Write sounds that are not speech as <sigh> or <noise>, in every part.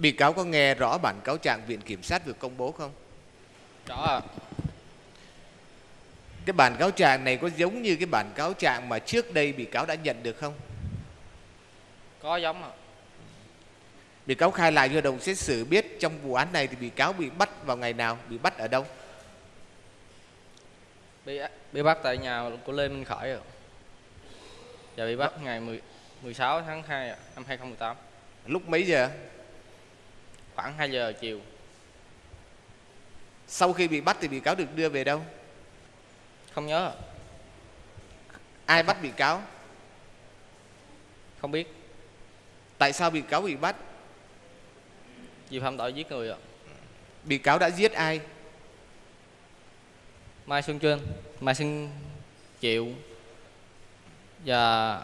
Bị cáo có nghe rõ bản cáo trạng Viện Kiểm sát vừa công bố không? Rõ ạ. Cái bản cáo trạng này có giống như cái bản cáo trạng mà trước đây bị cáo đã nhận được không? Có giống ạ. Bị cáo khai lại cho hội đồng xét xử biết trong vụ án này thì bị cáo bị bắt vào ngày nào, bị bắt ở đâu? Bị bị bắt tại nhà của Lê Minh Khởi ạ. Và bị bắt ngày 10, 16 tháng 2 ạ, năm 2018. Lúc mấy giờ? Khoảng 2 giờ chiều. Sau khi bị bắt thì bị cáo được đưa về đâu? Không nhớ ạ. Ai bắt bị cáo? Không biết. Tại sao bị cáo bị bắt? Vì phạm tội giết người ạ. Bị cáo đã giết ai? Mai Xuân Trinh, Mai Xuân Triệu và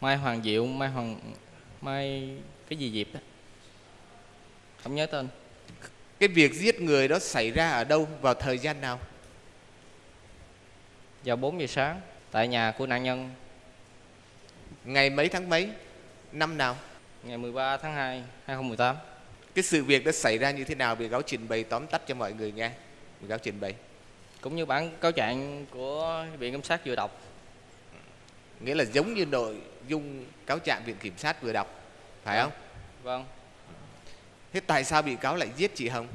Mai Hoàng Diệu, Mai Hoàng Mai cái gì Diệp đó. Không nhớ tên. Cái việc giết người đó xảy ra ở đâu vào thời gian nào? Vào 4 giờ sáng tại nhà của nạn nhân Ngày mấy tháng mấy? Năm nào? ngày 13 tháng 2 2018. Cái sự việc đã xảy ra như thế nào? Bị cáo trình bày tóm tắt cho mọi người nghe. Bị cáo trình bày. Cũng như bản cáo trạng của Viện Kiểm sát vừa đọc. Nghĩa là giống như nội dung cáo trạng Viện Kiểm sát vừa đọc. Phải Dạ. không? Vâng. Thế tại sao bị cáo lại giết chị Hồng?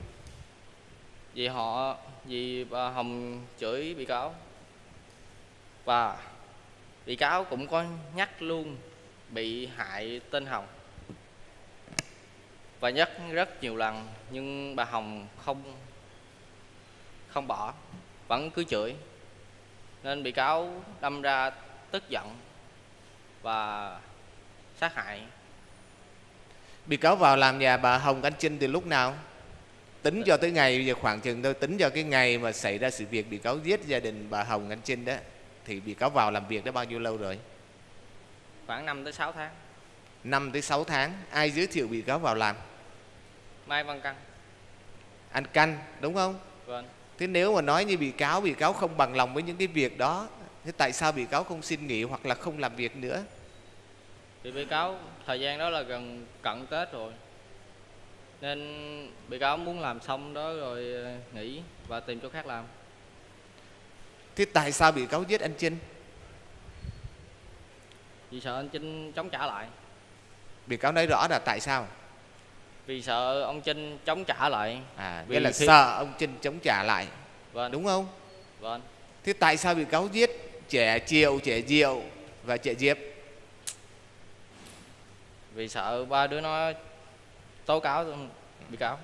Vì họ, vì bà Hồng chửi bị cáo. Và bị cáo cũng có nhắc luôn bị hại tên Hồng. Và nhắc rất nhiều lần, nhưng bà Hồng không không bỏ, vẫn cứ chửi. Nên bị cáo đâm ra tức giận và sát hại. Bị cáo vào làm nhà bà Hồng Anh Trinh từ lúc nào? Tính cho tới ngày bây giờ khoảng chừng thôi Tính cho cái ngày mà xảy ra sự việc bị cáo giết gia đình bà Hồng Anh Trinh đó Thì bị cáo vào làm việc đã bao nhiêu lâu rồi? khoảng 5 tới 6 tháng 5 tới 6 tháng Ai giới thiệu bị cáo vào làm? Mai Văn Căn Anh Căn đúng không? vâng Thế nếu mà nói như bị cáo Bị cáo không bằng lòng với những cái việc đó Thế tại sao bị cáo không xin nghỉ hoặc là không làm việc nữa? Thì bị cáo thời gian đó là gần cận Tết rồi Nên bị cáo muốn làm xong đó rồi ờ, nghỉ và tìm chỗ khác làm Thế tại sao bị cáo giết anh Trinh? Vì sợ anh Trinh chống trả lại Bị cáo nói rõ là tại sao? Vì sợ ông Trinh chống trả lại À, nghĩa là khi- sợ ông Trinh chống trả lại Vâng Đúng không? Vâng Thế tại sao bị cáo giết trẻ Triệu, trẻ Diệu và trẻ Diệp? Vì sợ ba đứa nó tố cáo bị cáo.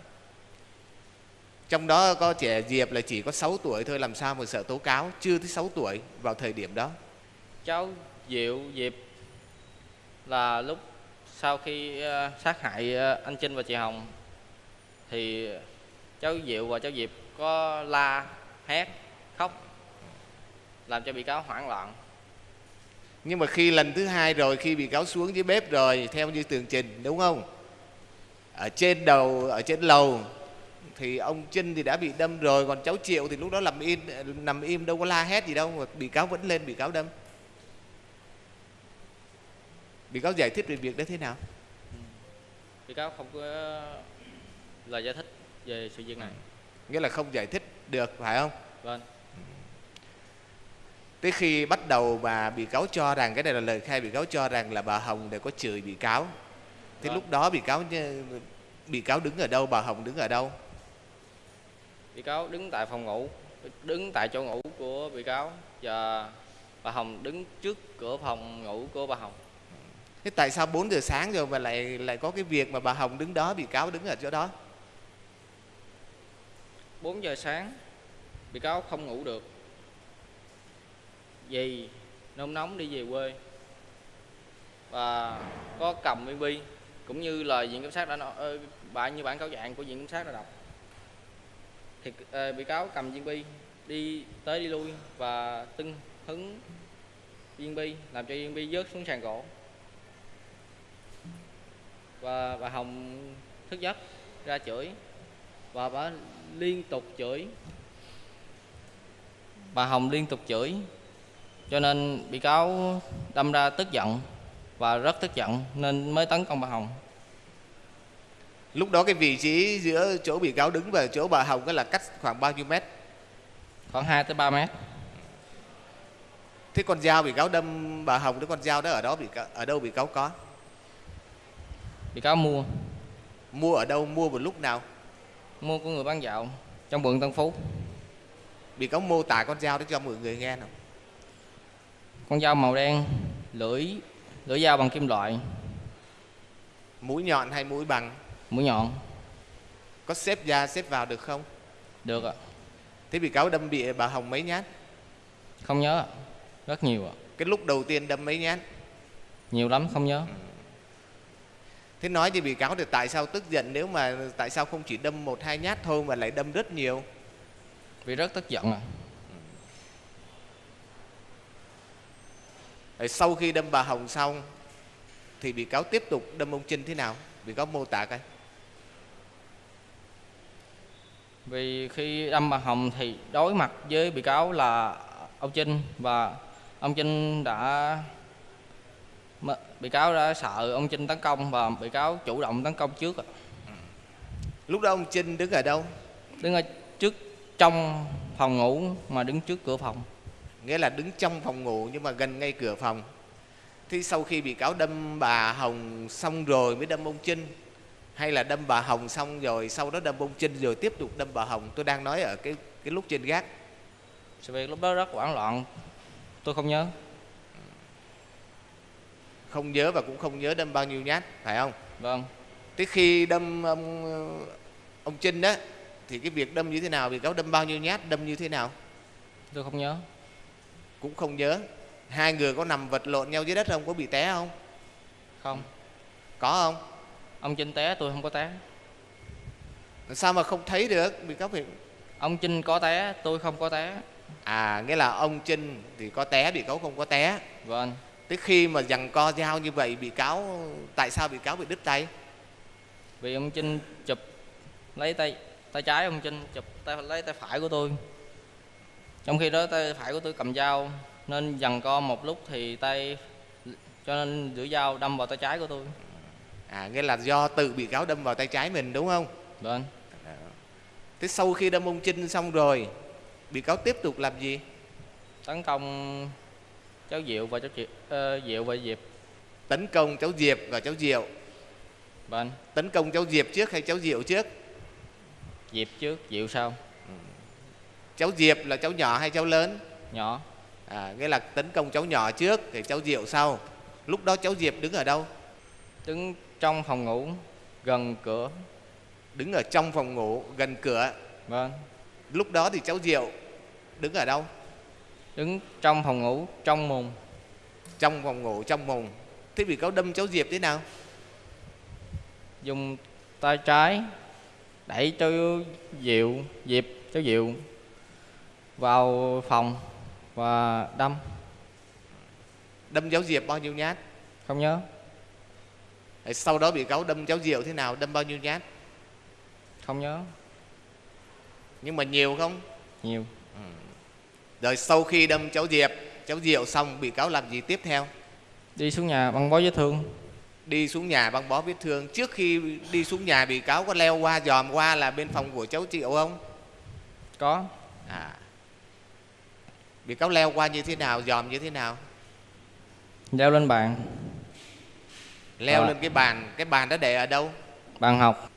Trong đó có trẻ Diệp là chỉ có 6 tuổi thôi làm sao mà sợ tố cáo? Chưa tới 6 tuổi vào thời điểm đó. Cháu Diệu Diệp là lúc sau khi ờ, sát hại ờ, anh Trinh và chị Hồng thì cháu Diệu và cháu Diệp có la hét khóc làm cho bị cáo hoảng loạn Nhưng mà khi lần thứ hai rồi khi bị cáo xuống dưới bếp rồi Theo như tường trình đúng không? Ở trên đầu, ở trên lầu Thì ông Trinh thì đã bị đâm rồi Còn cháu Triệu thì lúc đó nằm im, nằm im đâu có la hét gì đâu mà Bị cáo vẫn lên bị cáo đâm Bị cáo giải thích về việc đó thế nào? bị cáo không có lời giải thích về sự việc này Nghĩa là không giải thích được phải không? vâng Tới khi bắt đầu bà bị cáo cho rằng cái này là lời khai bị cáo cho rằng là bà Hồng đều có chửi bị cáo. Thế Vâng. lúc đó bị cáo bị cáo đứng ở đâu, bà Hồng đứng ở đâu? bị cáo đứng tại phòng ngủ đứng tại chỗ ngủ của bị cáo và bà Hồng đứng trước cửa phòng ngủ của bà Hồng Thế tại sao 4 giờ sáng rồi mà lại lại có cái việc mà bà Hồng đứng đó, bị cáo đứng ở chỗ đó? 4 giờ sáng bị cáo không ngủ được vì nôn nóng đi về quê. Và có cầm viên bi cũng như lời viện kiểm sát đã nói bạn như bản cáo trạng của viện kiểm sát đã đọc. Thì ờ, bị cáo cầm viên bi đi tới đi lui và tưng hứng viên bi làm cho viên bi rớt xuống sàn gỗ. Và bà Hồng thức giấc ra chửi và bà liên tục chửi. Bà Hồng liên tục chửi cho nên bị cáo đâm ra tức giận và rất tức giận nên mới tấn công bà Hồng. Lúc đó cái vị trí giữa chỗ bị cáo đứng và chỗ bà hồng đó là cách khoảng bao nhiêu mét? Khoảng 2 tới 3 mét. Thế con dao bị cáo đâm bà hồng cái con dao đó ở đó bị cáo, ở đâu bị cáo có? Bị cáo mua. Mua ở đâu mua một lúc nào? Mua của người bán dạo trong quận Tân Phú. Bị cáo mô tả con dao đó cho mọi người nghe nào con dao màu đen lưỡi lưỡi dao bằng kim loại. Mũi nhọn hay mũi bằng? Mũi nhọn. Có xếp ra xếp vào được không? Được ạ. Thế bị cáo đâm bị bà hồng mấy nhát? Không nhớ ạ. Rất nhiều ạ. Cái lúc đầu tiên đâm mấy nhát? Nhiều lắm không nhớ. Thế nói thì bị cáo thì tại sao tức giận nếu mà tại sao không chỉ đâm một hai nhát thôi mà lại đâm rất nhiều? Vì rất tức giận ạ Rồi sau khi đâm bà hồng xong thì bị cáo tiếp tục đâm ông trinh thế nào? Bị cáo mô tả coi. Vì khi đâm bà Hồng thì đối mặt với bị cáo là ông Trinh và ông Trinh đã bị cáo đã sợ ông Trinh tấn công và bị cáo chủ động tấn công trước lúc đó ông trinh đứng ở đâu? Đứng ở trước trong phòng ngủ mà đứng trước cửa phòng nghĩa là đứng trong phòng ngủ nhưng mà gần ngay cửa phòng. Thế sau khi bị cáo đâm bà hồng xong rồi mới đâm ông trinh. Hay là đâm bà hồng xong rồi sau đó đâm ông trinh rồi tiếp tục đâm bà hồng. Tôi đang nói ở cái cái lúc trên gác. Sự việc lúc đó rất hoảng loạn. Tôi không nhớ. Không nhớ và cũng không nhớ đâm bao nhiêu nhát phải không? Vâng. Thế khi đâm ông ông trinh đó thì cái việc đâm như thế nào bị cáo đâm bao nhiêu nhát đâm như thế nào? Tôi không nhớ cũng không nhớ. Hai người có nằm vật lộn nhau dưới đất không? Có bị té không? Không. Có không? Ông Trinh té tôi không có té. Sao mà không thấy được? Bị cáo phải ông Trinh có té tôi không có té. À nghĩa là ông trinh thì có té bị cáo không có té. Vâng. Tới khi mà giằng co dao như vậy bị cáo tại sao bị cáo bị đứt tay? Vì ông Trinh chụp lấy tay tay trái ông Trinh chụp tay lấy tay phải của tôi trong khi đó tay phải của tôi cầm dao nên dằn co một lúc thì tay cho nên lưỡi dao đâm vào tay trái của tôi. À nghĩa là do tự bị cáo đâm vào tay trái mình đúng không? Vâng. Thế sau khi đâm ông trinh xong rồi bị cáo tiếp tục làm gì? Tấn công cháu Diệu và cháu Diệu, ờ, Diệu và Diệp. Tấn công cháu diệp và cháu diệu. Vâng. Tấn công cháu diệp trước hay cháu diệu trước? Diệp trước Diệu sau cháu diệp là cháu nhỏ hay cháu lớn? Nhỏ. À, nghĩa là tấn công cháu nhỏ trước thì cháu diệu sau. Lúc đó cháu diệp đứng ở đâu? Đứng trong phòng ngủ gần cửa. Đứng ở trong phòng ngủ gần cửa. Vâng. Lúc đó thì cháu diệu đứng ở đâu? Đứng trong phòng ngủ trong mùng. Trong phòng ngủ trong mùng. Thế bị cáo đâm cháu diệp thế nào? Dùng tay trái đẩy cho Diệu Diệp cháu Diệu vào phòng và đâm. Đâm cháu diệp bao nhiêu nhát? Không nhớ. Sau đó bị cáo đâm cháu diệu thế nào? Đâm bao nhiêu nhát? Không nhớ. Nhưng mà nhiều không? Nhiều. Rồi sau khi đâm cháu diệp cháu diệu xong bị cáo làm gì tiếp theo? Đi xuống nhà băng bó vết thương. Đi xuống nhà băng bó vết thương. Trước khi đi xuống nhà bị cáo có leo qua dòm qua là bên phòng của cháu diệu không? Có. À bị cáo leo qua như thế nào dòm như thế nào? Leo lên bàn. Leo À. lên cái bàn cái bàn đó để ở đâu? Bàn học.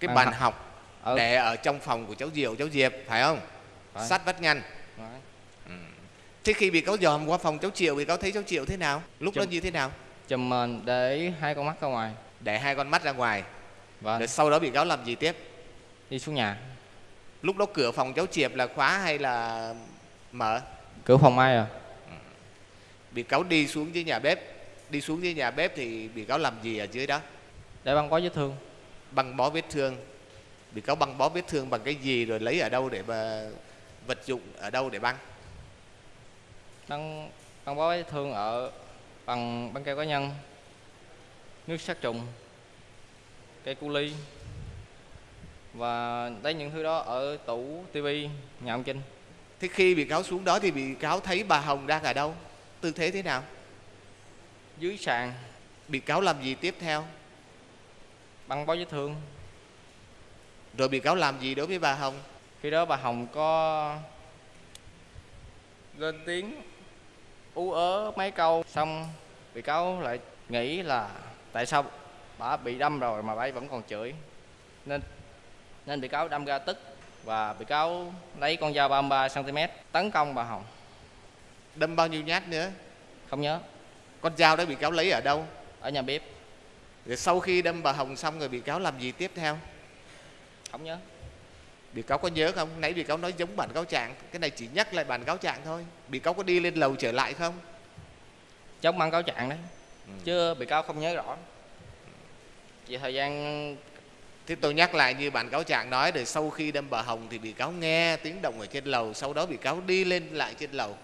Cái Bàn bàn học. học ở để ở trong phòng của cháu diệu cháu diệp phải không? Phải. sát vách ngăn. Đấy. thế khi bị cáo dòm qua phòng cháu triệu bị cáo thấy cháu triệu thế nào? Lúc đó Chụp. như thế nào? chùm mền để hai con mắt ra ngoài. Để hai con mắt ra ngoài. Và rồi sau đó bị cáo làm gì tiếp? Đi xuống nhà. Lúc đó cửa phòng cháu Triệp là khóa hay là mở. Cửa phòng ai à? Bị cáo đi xuống dưới nhà bếp. Đi xuống dưới nhà bếp thì bị cáo làm gì ở dưới đó? Để băng bó vết thương. Băng bó vết thương. Bị cáo băng bó vết thương bằng cái gì rồi lấy ở đâu để mà vật dụng ở đâu để băng? Băng băng bó vết thương ở bằng băng keo cá nhân. Nước sát trùng cây cu ly và lấy những thứ đó ở tủ tivi nhà ông Trinh thế khi bị cáo xuống đó thì bị cáo thấy bà Hồng đang ở đâu? Tư thế thế nào? Dưới sàn. Bị cáo làm gì tiếp theo? Băng bó vết thương rồi bị cáo làm gì đối với bà hồng? Khi đó bà hồng có lên tiếng ú ớ mấy câu xong bị cáo lại nghĩ là tại sao bà bị đâm rồi mà bà vẫn còn chửi. Nên nên bị cáo đâm ra tức và bị cáo lấy con dao 33 cm tấn công bà hồng. Đâm bao nhiêu nhát nữa? Không nhớ. Con dao đó bị cáo lấy ở đâu? Ở nhà bếp. Rồi sau khi đâm bà hồng xong rồi bị cáo làm gì tiếp theo? Không nhớ. Bị cáo có nhớ không? Nãy bị cáo nói giống bản cáo trạng cái này chỉ nhắc lại bản cáo trạng thôi. Bị cáo có đi lên lầu trở lại không? Chống băng cáo trạng đấy. Ừ. chứ bị cáo không nhớ rõ. Vì thời gian Thế tôi nhắc lại như bản cáo trạng nói rồi sau khi đâm bà Hồng thì bị cáo nghe tiếng động ở trên lầu sau đó bị cáo đi lên lại trên lầu.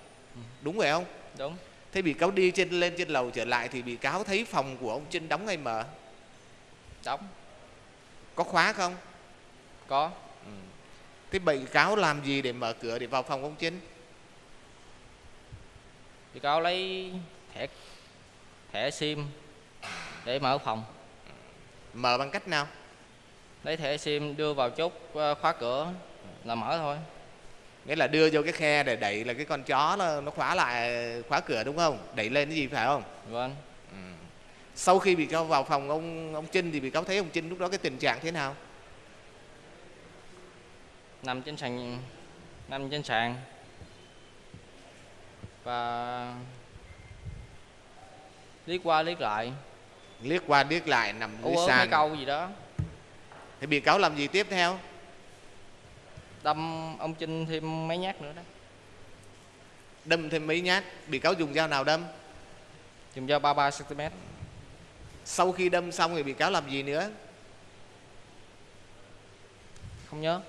Đúng vậy không? Đúng. Thế bị cáo đi trên lên trên lầu trở lại thì bị cáo thấy phòng của ông Trinh đóng hay mở? Đóng. Có khóa không? Có. Thế bị cáo làm gì để mở cửa để vào phòng ông Trinh? Bị cáo lấy thẻ thẻ sim để mở phòng. Mở bằng cách nào lấy thẻ sim đưa vào chốt ờ, khóa cửa là mở thôi. Nghĩa là đưa vô cái khe để đẩy là cái con chó nó, nó khóa lại khóa cửa đúng không? Đẩy lên cái gì phải không? Vâng. Sau khi bị cáo vào phòng ông ông Trinh thì bị cáo thấy ông Trinh lúc đó cái tình trạng thế nào? Nằm trên sàn nằm trên sàn. Và liếc qua liếc lại. Liếc qua liếc lại nằm dưới sàn. câu gì đó thì bị cáo làm gì tiếp theo? Đâm ông Trinh thêm mấy nhát nữa đó. Đâm thêm mấy nhát bị cáo dùng dao nào đâm? Dùng dao 33 cm sau khi đâm xong thì bị cáo làm gì nữa? Không nhớ.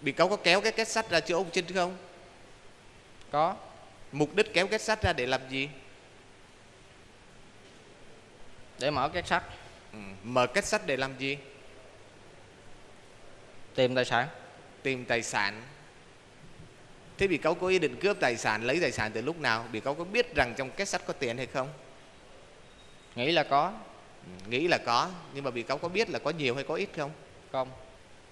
Bị cáo có kéo cái kết sắt ra chỗ ông Trinh không? Có. Mục đích kéo kết sắt ra để làm gì? Để mở két sắt. Ừ. mở kết sắt để làm gì tìm tài sản? Tìm tài sản. Thế bị cáo có ý định cướp tài sản lấy tài sản từ lúc nào? Bị cáo có biết rằng trong kết sắt có tiền hay không? Nghĩ là có. Ừ. nghĩ là có nhưng mà bị cáo có biết là có nhiều hay có ít không? Không.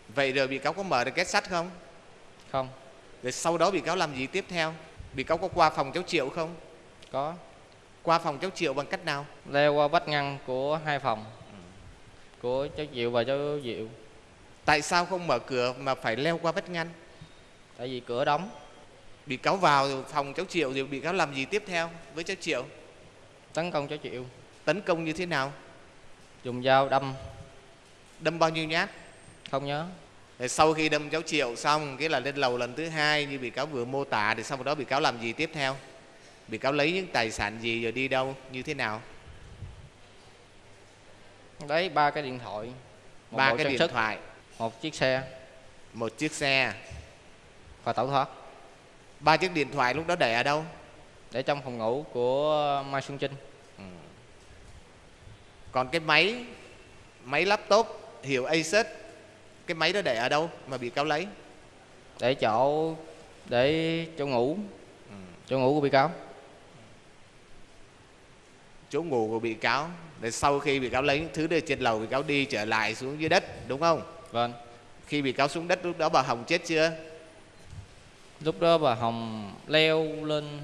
Vậy rồi bị cáo có mở được kết sắt không? Không. Rồi sau đó bị cáo làm gì tiếp theo? Bị cáo có qua phòng cháu triệu không? Có. Qua phòng cháu triệu bằng cách nào? Leo qua vách ngăn của hai phòng của cháu Diệu và cháu Diệu tại sao không mở cửa mà phải leo qua vách ngăn? Tại vì cửa đóng. Bị cáo vào phòng cháu triệu rồi bị cáo làm gì tiếp theo với cháu triệu? Tấn công cháu Diệu tấn công như thế nào? Dùng dao đâm. Đâm bao nhiêu nhát? Không nhớ. Rồi sau khi đâm cháu triệu xong cái là lên lầu lần thứ hai như bị cáo vừa mô tả thì sau đó bị cáo làm gì tiếp theo? Bị cáo lấy những tài sản gì rồi đi đâu? Như thế nào? Lấy ba cái điện thoại. Ba cái điện sức. thoại một chiếc xe. Một chiếc xe. Và tẩu thoát. Ba chiếc điện thoại lúc đó để ở đâu? Để trong phòng ngủ của Mai Xuân Trinh. Còn cái máy máy laptop hiệu Asus cái máy đó để ở đâu mà bị cáo lấy? Để chỗ để chỗ ngủ. Chỗ ngủ của bị cáo. Chỗ ngủ của bị cáo để sau khi bị cáo lấy những thứ đây trên lầu bị cáo đi trở lại xuống dưới đất đúng không vâng. Khi bị cáo xuống đất lúc đó bà hồng chết chưa? Lúc đó bà Hồng leo lên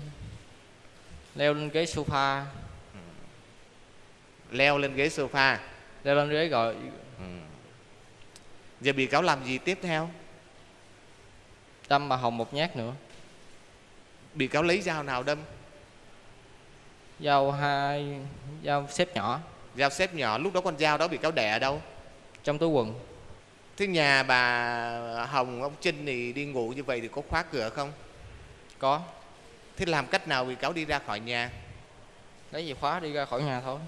leo lên ghế sofa. Leo lên ghế sofa. Leo lên ghế rồi giờ bị cáo làm gì tiếp theo? Đâm bà Hồng một nhát nữa. Bị cáo lấy dao nào đâm? Dao hai dao xếp nhỏ. Dao xếp nhỏ lúc đó con dao đó bị cáo để ở đâu? Trong túi quần thế nhà bà hồng ông trinh thì đi ngủ như vậy thì có khóa cửa không? Có. Thế làm cách nào bị cáo đi ra khỏi nhà? Lấy chìa khóa đi ra khỏi nhà thôi.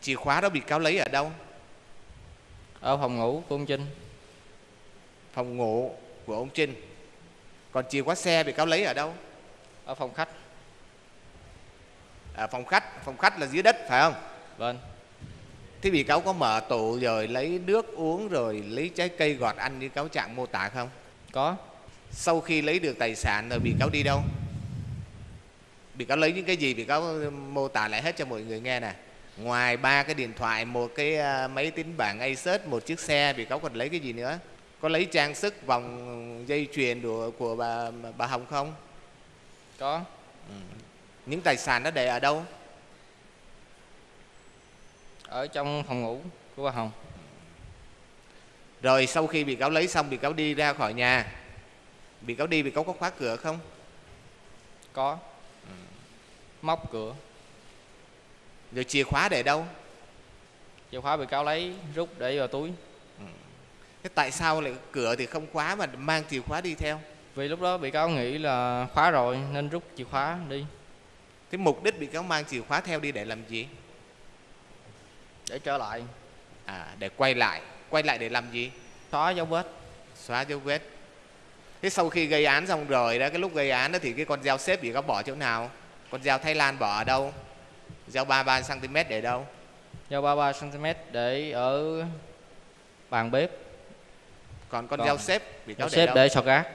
Chìa khóa đó bị cáo lấy ở đâu? Ở phòng ngủ của ông Trinh. Phòng ngủ của ông trinh. Còn chìa khóa xe bị cáo lấy ở đâu? Ở phòng khách. Ở phòng khách. Phòng khách là dưới đất phải không? Vâng thế bị cáo có mở tủ rồi lấy nước uống rồi lấy trái cây gọt ăn như cáo trạng mô tả không? Có. Sau khi lấy được tài sản rồi bị cáo đi đâu? Bị cáo lấy những cái gì bị cáo mô tả lại hết cho mọi người nghe nè. Ngoài ba cái điện thoại một cái à, máy tính bảng Asus một chiếc xe bị cáo còn lấy cái gì nữa? Có lấy trang sức vòng dây chuyền của của bà bà Hồng không? Có. Những tài sản đó để ở đâu ở trong phòng ngủ của bà hồng. Rồi sau khi bị cáo lấy xong bị cáo đi ra khỏi nhà. Bị cáo đi bị cáo có khóa cửa không? Có. Móc cửa. Rồi chìa khóa để đâu? Chìa khóa bị cáo lấy rút để vào túi. Thế tại sao lại cửa thì không khóa mà mang chìa khóa đi theo? Vì lúc đó bị cáo nghĩ là khóa rồi nên rút chìa khóa đi. Thế mục đích bị cáo mang chìa khóa theo đi để làm gì để trở lại. À để quay lại. Quay lại để làm gì? Xóa dấu vết. Xóa dấu vết. Thế sau khi gây án xong rồi đó cái lúc gây án đó thì cái con dao xếp bị cáo bỏ chỗ nào? Con dao thái lan bỏ ở đâu? Dao 33 cm để đâu? Dao 33 cm để ở bàn bếp. Còn con Còn dao xếp bị để xếp để sọt rác.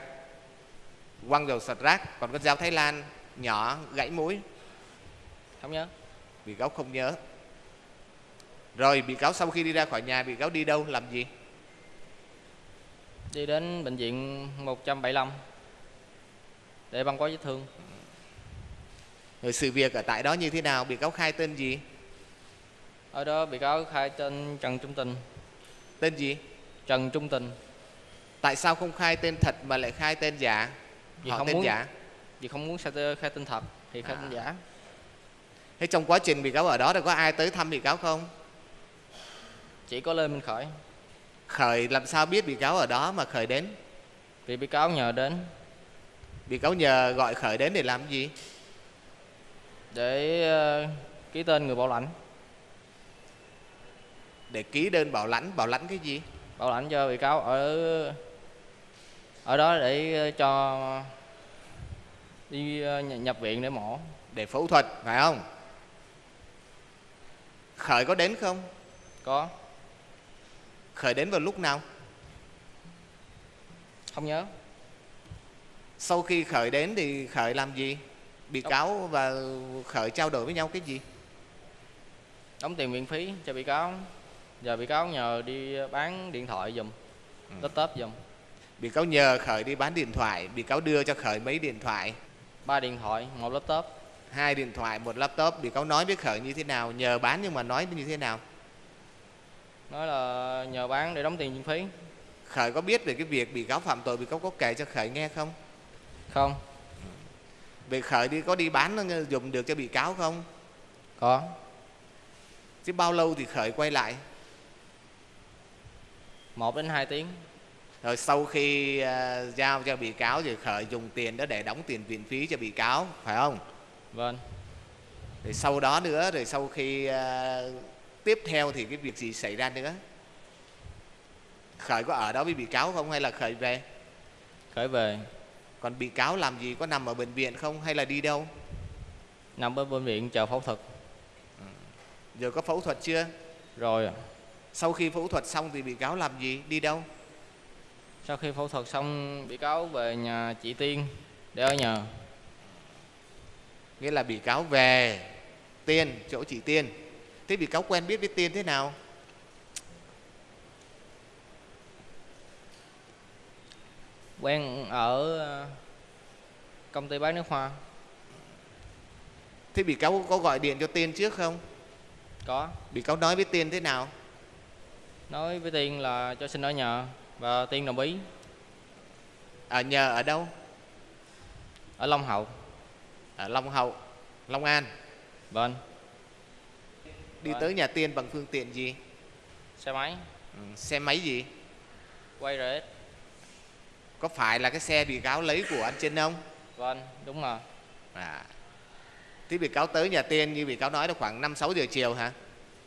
Quăng vào sọt rác. Còn con dao thái lan nhỏ gãy mũi. Không nhớ. Bị cáo không nhớ rồi bị cáo sau khi đi ra khỏi nhà bị cáo đi đâu làm gì? Đi đến bệnh viện 175 để băng bó vết thương. Rồi sự việc ở tại đó như thế nào? Bị cáo khai tên gì? Ở đó bị cáo khai tên Trần Trung Tình. Tên gì? Trần Trung Tình. Tại sao không khai tên thật mà lại khai tên giả? Vì họ không tên muốn- giả. Vì không muốn khai tên, khai tên thật thì khai À. tên giả. Thế trong quá trình bị cáo ở đó thì có ai tới thăm bị cáo không chỉ có Lê Minh Khởi khởi làm sao biết bị cáo ở đó mà khởi đến? Vì bị cáo nhờ đến. Bị cáo nhờ gọi khởi đến để làm gì? Để ờ, ký tên người bảo lãnh. Để ký đơn bảo lãnh bảo lãnh cái gì? Bảo lãnh cho bị cáo ở ở đó để ờ, cho đi ờ, nh- nhập viện để mổ. Để phẫu thuật phải không? Khởi có đến không? Có khởi đến vào lúc nào? Không nhớ. Sau khi khởi đến thì khởi làm gì? Bị Đâu. cáo và khởi trao đổi với nhau cái gì? Đóng tiền viện phí cho bị cáo. Giờ bị cáo nhờ đi bán điện thoại giùm Ừ. laptop giùm. Bị cáo nhờ khởi đi bán điện thoại bị cáo đưa cho khởi mấy điện thoại? Ba điện thoại một laptop. Hai điện thoại một laptop. Bị cáo nói với khởi như thế nào nhờ bán nhưng mà nói như thế nào nói là nhờ bán để đóng tiền viện phí. Khởi có biết về cái việc bị cáo phạm tội bị cáo có kể cho khởi nghe không? Không. Về khởi đi có đi bán nó dùng được cho bị cáo không? Có. Chứ bao lâu thì khởi quay lại? Một đến hai tiếng. Rồi sau khi à, giao cho bị cáo thì khởi dùng tiền đó để đóng tiền viện phí cho bị cáo phải không? Vâng. Rồi sau đó nữa rồi sau khi à, tiếp theo thì cái việc gì xảy ra nữa? Khởi có ở đó với bị cáo không hay là khởi về? Khởi về. Còn bị cáo làm gì? Có nằm ở bệnh viện không hay là đi đâu? Nằm ở bệnh viện chờ phẫu thuật. Rồi có phẫu thuật chưa? Rồi sau khi phẫu thuật xong thì bị cáo làm gì? Đi đâu? Sau khi phẫu thuật xong bị cáo về nhà chị tiên để ở nhờ nghĩa là bị cáo về tiên chỗ chị tiên thế bị cáo quen biết với tiên thế nào? Quen ở ờ, công ty bán nước hoa. Thế bị cáo có gọi điện cho tiên trước không? Có. Bị cáo nói với tiên thế nào? Nói với tiên là cho xin ở nhờ và tiên đồng ý. Ở nhờ ở đâu? Ở long hậu. Ở long hậu long an. Vâng đi Vâng. tới nhà tiên bằng phương tiện gì? Xe máy. Ừ, xe máy gì? Quay RS có phải là cái xe bị cáo lấy của anh Trinh không? Vâng đúng rồi. À. Thế bị cáo tới nhà tiên như bị cáo nói là khoảng 5 6 giờ chiều hả?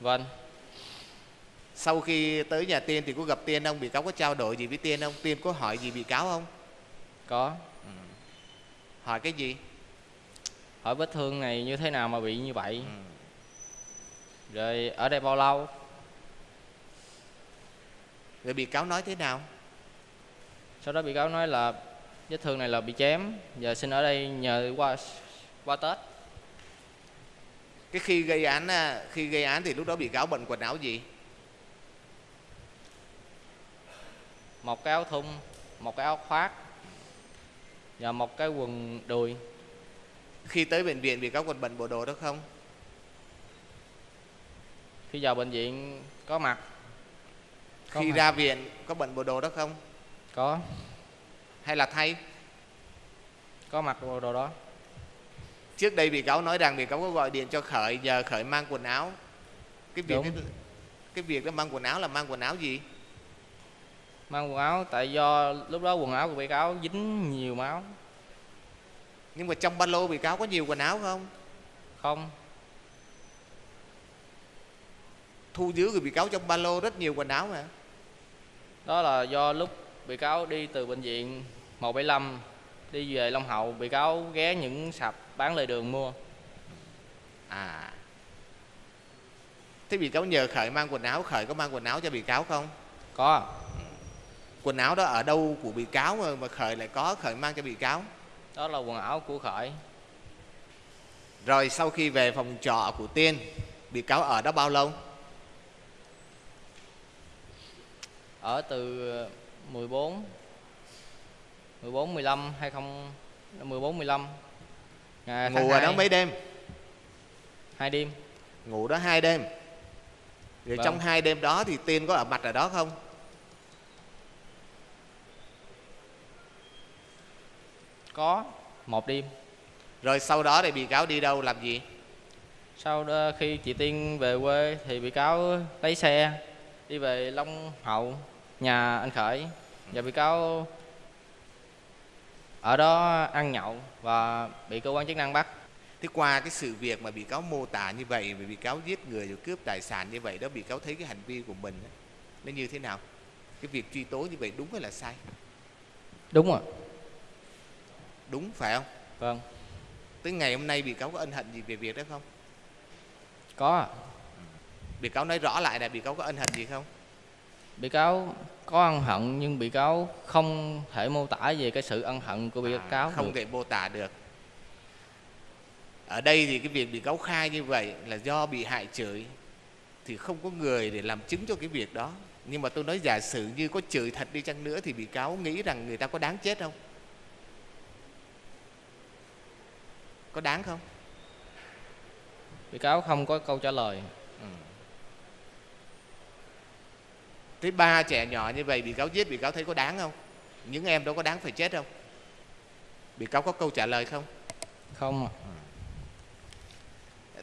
Vâng. Sau khi tới nhà tiên thì có gặp tiên không? Bị cáo có trao đổi gì với tiên không? Tiên có hỏi gì bị cáo không? Có. Hỏi cái gì? Hỏi vết thương này như thế nào mà bị như vậy? Ừ. rồi ở đây bao lâu? Rồi bị cáo nói thế nào? Sau đó bị cáo nói là vết thương này là bị chém. Giờ xin ở đây nhờ qua qua tết. Cái khi gây án à, khi gây án thì lúc đó bị cáo bận quần áo gì? Một cái áo thun một cái áo khoác và một cái quần đùi. Khi tới bệnh viện bị cáo còn bận bộ đồ đó không khi vào bệnh viện có mặt? Có khi mặt. ra viện có bận bộ đồ đó không? Có. Hay là thay? Có mặc bộ đồ đó. Trước đây bị cáo nói rằng bị cáo có gọi điện cho khởi nhờ khởi mang quần áo. Cái việc Đúng. cái, cái việc đó mang quần áo là mang quần áo gì? Mang quần áo tại do lúc đó quần áo của bị cáo dính nhiều máu. Nhưng mà trong ba lô bị cáo có nhiều quần áo không? Không thu giữ của bị cáo trong ba lô rất nhiều quần áo mà. Đó là do lúc bị cáo đi từ bệnh viện 175 đi về Long Hậu bị cáo ghé những sạp bán lề đường mua. À. Thế bị cáo nhờ khởi mang quần áo khởi có mang quần áo cho bị cáo không? Có. Quần áo đó ở đâu của bị cáo mà, mà khởi lại có khởi mang cho bị cáo? Đó là quần áo của khởi. Rồi sau khi về phòng trọ của tiên bị cáo ở đó bao lâu ở từ 14 14 15 20 14 15 ngày ngủ ở đó mấy đêm? Hai đêm. Ngủ đó hai đêm. Rồi Vâng. trong hai đêm đó thì tiên có ở mặt ở đó không? Có một đêm. Rồi sau đó thì bị cáo đi đâu làm gì? Sau đó khi chị Tiên về quê thì bị cáo lấy xe đi về Long Hậu nhà anh Khởi và bị cáo ở đó ăn nhậu và bị cơ quan chức năng bắt. Thế qua cái sự việc mà bị cáo mô tả như vậy bị cáo giết người rồi cướp tài sản như vậy đó bị cáo thấy cái hành vi của mình nó như thế nào? Cái việc truy tố như vậy đúng hay là sai? Đúng rồi. Đúng phải không? Vâng. Tới ngày hôm nay bị cáo có ân hận gì về việc đó không? Có bị cáo nói rõ lại là bị cáo có ân hận gì không bị cáo có ân hận nhưng bị cáo không thể mô tả về cái sự ân hận của bị À, cáo không được. thể mô tả được. Ở đây thì cái việc bị cáo khai như vậy là do bị hại chửi thì không có người để làm chứng cho cái việc đó. Nhưng mà tôi nói giả sử như có chửi thật đi chăng nữa thì bị cáo nghĩ rằng người ta có đáng chết không? Có đáng không? Bị cáo không có câu trả lời thế ba trẻ nhỏ như vậy bị cáo giết bị cáo thấy có đáng không những em đó có đáng phải chết không bị cáo có câu trả lời không không ạ.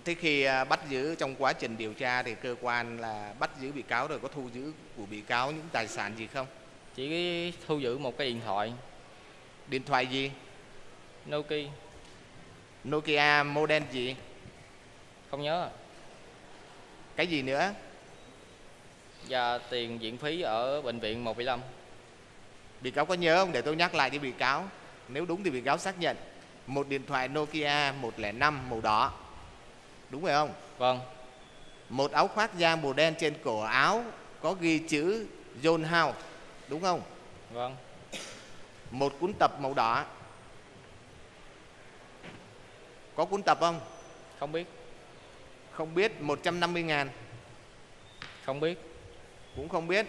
Thế khi à, bắt giữ trong quá trình điều tra thì cơ quan là bắt giữ bị cáo rồi có thu giữ của bị cáo những tài sản gì không? chỉ thu giữ một cái điện thoại Điện thoại gì? Nokia Nokia model gì? không nhớ ạ. Cái gì nữa? Và tiền viện phí ở bệnh viện 175 Bị cáo có nhớ không? Để tôi nhắc lại cho bị cáo. Nếu đúng thì bị cáo xác nhận. Một điện thoại Nokia 105 màu đỏ. Đúng phải không? vâng Một áo khoác da màu đen trên cổ áo có ghi chữ John House. Đúng không? vâng Một cuốn tập màu đỏ. Có cuốn tập không? không biết Không biết 150 ngàn không biết cũng không biết.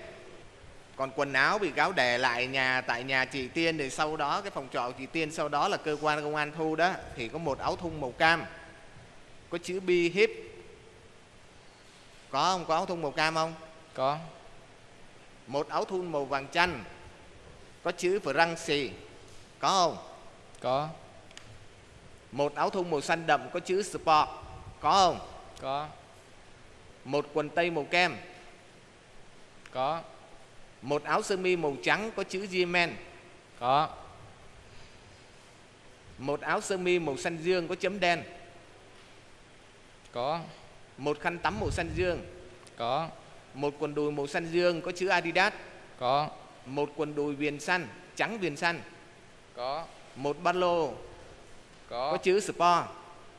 Còn quần áo bị cáo để lại nhà tại nhà chị Tiên thì sau đó cái phòng trọ chị Tiên sau đó là cơ quan công an thu đó thì có một áo thun màu cam có chữ bi hip có không? Có áo thun màu cam không? Có. Một áo thun màu vàng chanh có chữ Franci có không? Có. Một áo thun màu xanh đậm có chữ sport. Có không? Có. Một quần tây màu kem có. Một áo sơ mi màu trắng có chữ Yemen có. Một áo sơ mi màu xanh dương có chấm đen. Có. Một khăn tắm màu xanh dương. Có. Một quần đùi màu xanh dương có chữ Adidas. Có. Một quần đùi viền xanh trắng viền xanh có. Một ba lô có. có chữ Sport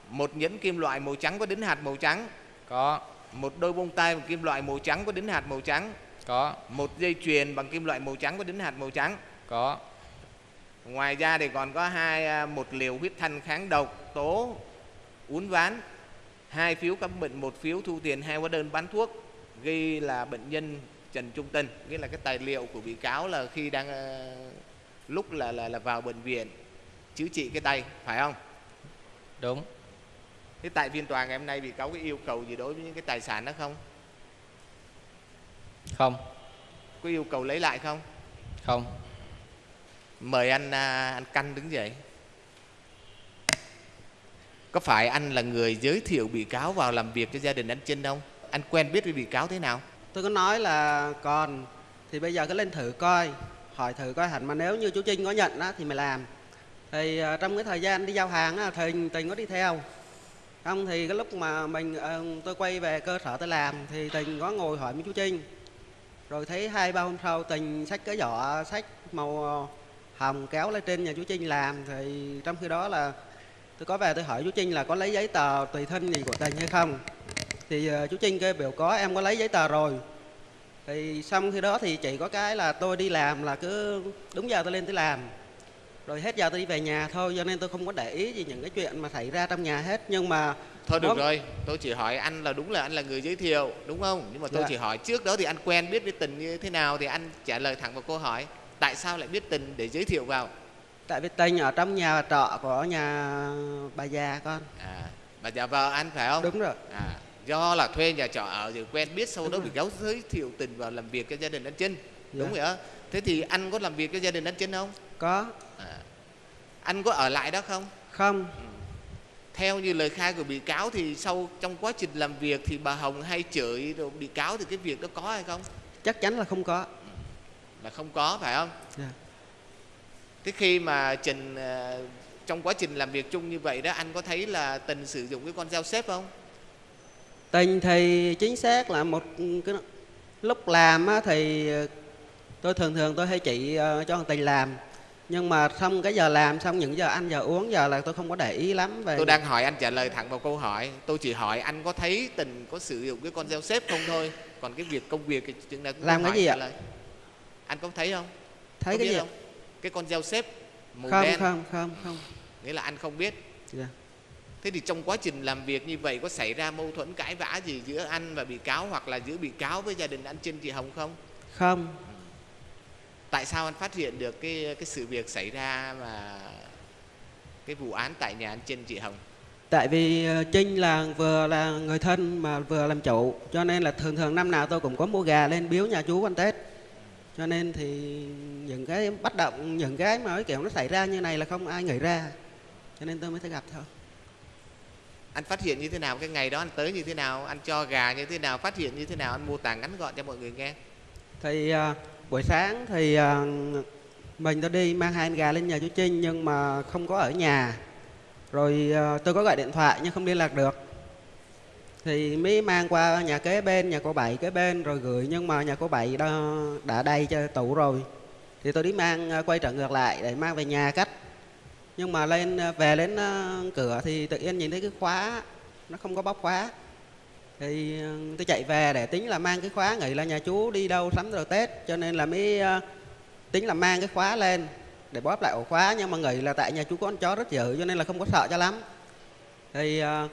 một nhẫn kim loại màu trắng có đính hạt màu trắng. Có. Một đôi bông tai kim loại màu trắng có đính hạt màu trắng có. Một dây chuyền bằng kim loại màu trắng có đính hạt màu trắng. Có. Ngoài ra thì còn có hai à, một liều huyết thanh kháng độc tố uốn ván hai phiếu khám bệnh một phiếu thu tiền hai hóa đơn bán thuốc ghi là bệnh nhân Trần Trung Tân. Nghĩa là cái tài liệu của bị cáo là khi đang ờ, lúc là là là vào bệnh viện chữa trị cái tay phải không? Đúng. Thế tại phiên tòa ngày hôm nay bị cáo có yêu cầu gì đối với những cái tài sản đó không không. Có yêu cầu lấy lại không? Không. Mời anh à, anh căn đứng dậy. Có phải anh là người giới thiệu bị cáo vào làm việc cho gia đình anh Trinh không? Anh quen biết với bị cáo thế nào? Tôi có nói là còn thì bây giờ cứ lên thử coi. Hỏi thử coi hẳn mà nếu như chú Trinh có nhận á, thì mày làm. Thì à, trong cái thời gian đi giao hàng á, thì tình có đi theo. Không thì cái lúc mà mình ờ, tôi quay về cơ sở tôi làm thì tình có ngồi hỏi với chú Trinh rồi thấy hai ba hôm sau, tình sách cái giỏ sách màu ờ, hồng kéo lên trên nhà chú Trinh làm. Thì trong khi đó là tôi có về tôi hỏi chú Trinh là có lấy giấy tờ tùy thân gì của tình hay không? Thì ờ, chú Trinh kêu biểu có, em có lấy giấy tờ rồi. Thì xong khi đó thì chỉ có cái là tôi đi làm là cứ đúng giờ tôi lên tôi làm. Rồi hết giờ tôi đi về nhà thôi cho nên tôi không có để ý gì những cái chuyện mà xảy ra trong nhà hết. Nhưng mà thôi được Vâng. rồi tôi chỉ hỏi anh là đúng là anh là người giới thiệu đúng không? Nhưng mà tôi Dạ. chỉ hỏi trước đó thì anh quen biết với tình như thế nào thì anh trả lời thẳng vào câu hỏi tại sao lại biết tình để giới thiệu vào? Tại vì tình ở trong nhà trọ của nhà bà già con. À bà già vợ anh phải không? Đúng rồi. À do là thuê nhà trọ ở rồi quen biết sau Đúng đó rồi. bị cáo giới thiệu tình vào làm việc cho gia đình anh Trinh. Đúng Dạ. rồi á. Thế thì anh có làm việc cho gia đình anh Trinh không? Có. À. anh có ở lại đó không? Không theo như lời khai của bị cáo thì sau trong quá trình làm việc thì bà Hồng hay chửi rồi bị cáo thì cái việc đó có hay không? Chắc chắn là không có. Là không có phải không? Dạ. thế khi mà Trình ờ, trong quá trình làm việc chung như vậy đó anh có thấy là Tình sử dụng cái con dao xếp không? Tình thì chính xác là một cái lúc làm thì tôi thường thường tôi hay chỉ ờ, cho thằng tình làm nhưng mà xong cái giờ làm xong những giờ ăn giờ uống giờ là tôi không có để ý lắm về tôi đang hỏi anh trả lời thẳng vào câu hỏi. Tôi chỉ hỏi anh có thấy Tình có sử dụng cái con dao xếp không thôi. Còn cái việc công việc thì chừng nào cũng Làm cái gì ạ? lời. anh có thấy không? Thấy có cái gì không? Cái con dao xếp màu không đen. không không không. Nghĩa là anh không biết. Dạ. thế thì trong quá trình làm việc như vậy có xảy ra mâu thuẫn cãi vã gì giữa anh và bị cáo hoặc là giữa bị cáo với gia đình anh Trinh chị Hồng không? Không tại sao anh phát hiện được cái cái sự việc xảy ra mà cái vụ án tại nhà anh Trinh chị Hồng? Tại vì ờ, trinh là vừa là người thân mà vừa làm chủ cho nên là thường thường năm nào tôi cũng có mua gà lên biếu nhà chú ăn tết. Cho nên thì những cái bắt động những cái mà cái kiểu nó xảy ra như này là không ai nghĩ ra cho nên tôi mới thấy gặp thôi. Anh phát hiện như thế nào? Cái ngày đó anh tới như thế nào? Anh cho gà như thế nào? Phát hiện như thế nào? Anh mô tả ngắn gọn cho mọi người nghe. Thì à, buổi sáng thì ờ, mình tôi đi mang hai anh gà lên nhà chú Trinh nhưng mà không có ở nhà. Rồi ờ, tôi có gọi điện thoại nhưng không liên lạc được. Thì mới mang qua nhà kế bên nhà cô bảy kế bên rồi gửi nhưng mà nhà cô bảy đã, đã đầy cho tủ rồi. Thì tôi đi mang ờ, quay trở ngược lại để mang về nhà cách. nhưng mà lên về đến cửa thì tự nhiên nhìn thấy cái khóa nó không có bóc khóa thì ờ, tôi chạy về để tính là mang cái khóa nghĩ là nhà chú đi đâu sắm rồi tết. Cho nên là mới ờ, tính là mang cái khóa lên để bóp lại ổ khóa. Nhưng mà nghĩ là tại nhà chú có con chó rất dữ, cho nên là không có sợ cho lắm. Thì ờ,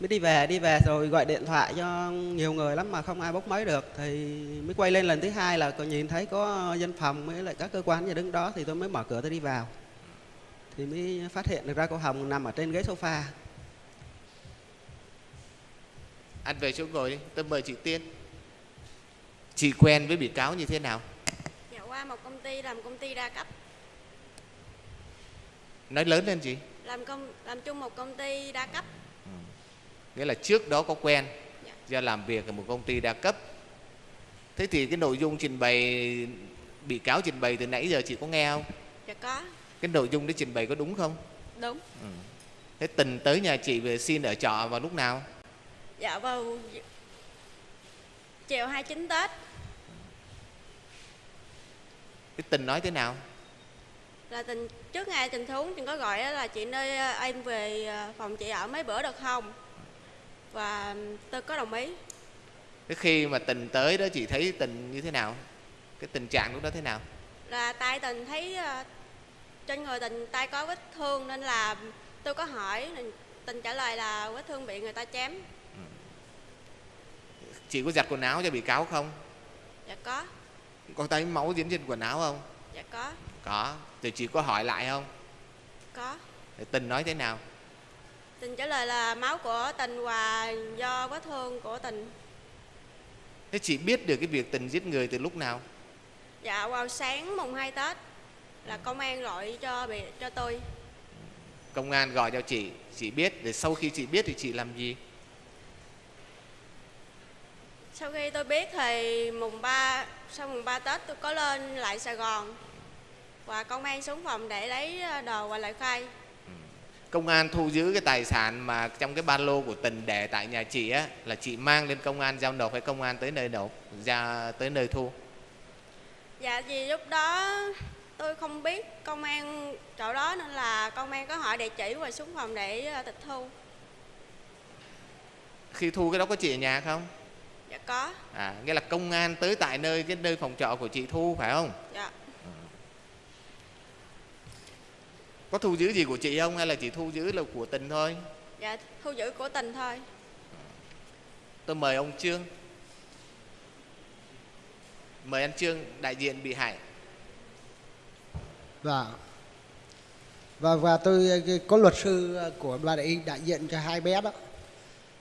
mới đi về đi về rồi gọi điện thoại cho nhiều người lắm mà không ai bốc máy được. Thì mới quay lên lần thứ hai là còn nhìn thấy có dân phòng với lại các cơ quan nhà đứng đó thì tôi mới mở cửa tôi đi vào. Thì mới phát hiện được ra cô Hồng nằm ở trên ghế sofa anh về chỗ ngồi đi tôi mời chị Tiên. Chị quen với bị cáo như thế nào? Dạ qua một công ty làm công ty đa cấp. Nói lớn lên chị. Làm công làm chung một công ty đa cấp. Nghĩa là trước đó có quen Dạ. làm việc ở một công ty đa cấp. Thế thì cái nội dung trình bày bị cáo trình bày từ nãy giờ chị có nghe không? Dạ có. Cái nội dung đấy trình bày có đúng không? Đúng. Thế tình tới nhà chị về xin ở trọ vào lúc nào dạ vào chiều 29 Tết. Cái tình nói thế nào? Là tình trước ngày tình huống tình có gọi là chị nơi ờ, em về ờ, phòng chị ở mấy bữa được không? Và tôi có đồng ý. Thế khi mà tình tới đó chị thấy tình như thế nào? Cái tình trạng lúc đó thế nào? Là tay tình thấy ờ, trên người tình tay có vết thương nên là tôi có hỏi tình trả lời là vết thương bị người ta chém chị có giặt quần áo cho bị cáo không? Dạ có. Có thấy máu dính trên quần áo không? Dạ có. Có. Thì chị có hỏi lại không? Có. Thì tình nói thế nào? Tình trả lời là máu của tình và do vết thương của tình. Thế chị biết được cái việc tình giết người từ lúc nào? Dạ vào sáng mùng 2 tết là công an gọi cho bị cho tôi. Công an gọi cho chị. Chị biết. Để sau khi chị biết thì chị làm gì sau khi tôi biết thì mùng 3 sau mùng 3 tết tôi có lên lại sài gòn và công an xuống phòng để lấy đồ và lời khai. Công an thu giữ cái tài sản mà trong cái ba lô của tình để tại nhà chị á là chị mang lên công an giao nộp hay công an tới nơi nộp ra tới nơi thu? Dạ vì lúc đó tôi không biết công an chỗ đó nên là công an có hỏi địa chỉ và xuống phòng để ờ, tịch thu. Khi thu cái đó có chị ở nhà không dạ có. À nghĩa là công an tới tại nơi cái nơi phòng trọ của chị thu phải không? Dạ. Có thu giữ gì của chị không hay là chỉ thu giữ là của tình thôi? Dạ thu giữ của tình thôi. Tôi mời ông trương. Mời anh trương đại diện bị hại. Và và và tôi có luật sư của bà đại đại diện cho hai bé đó.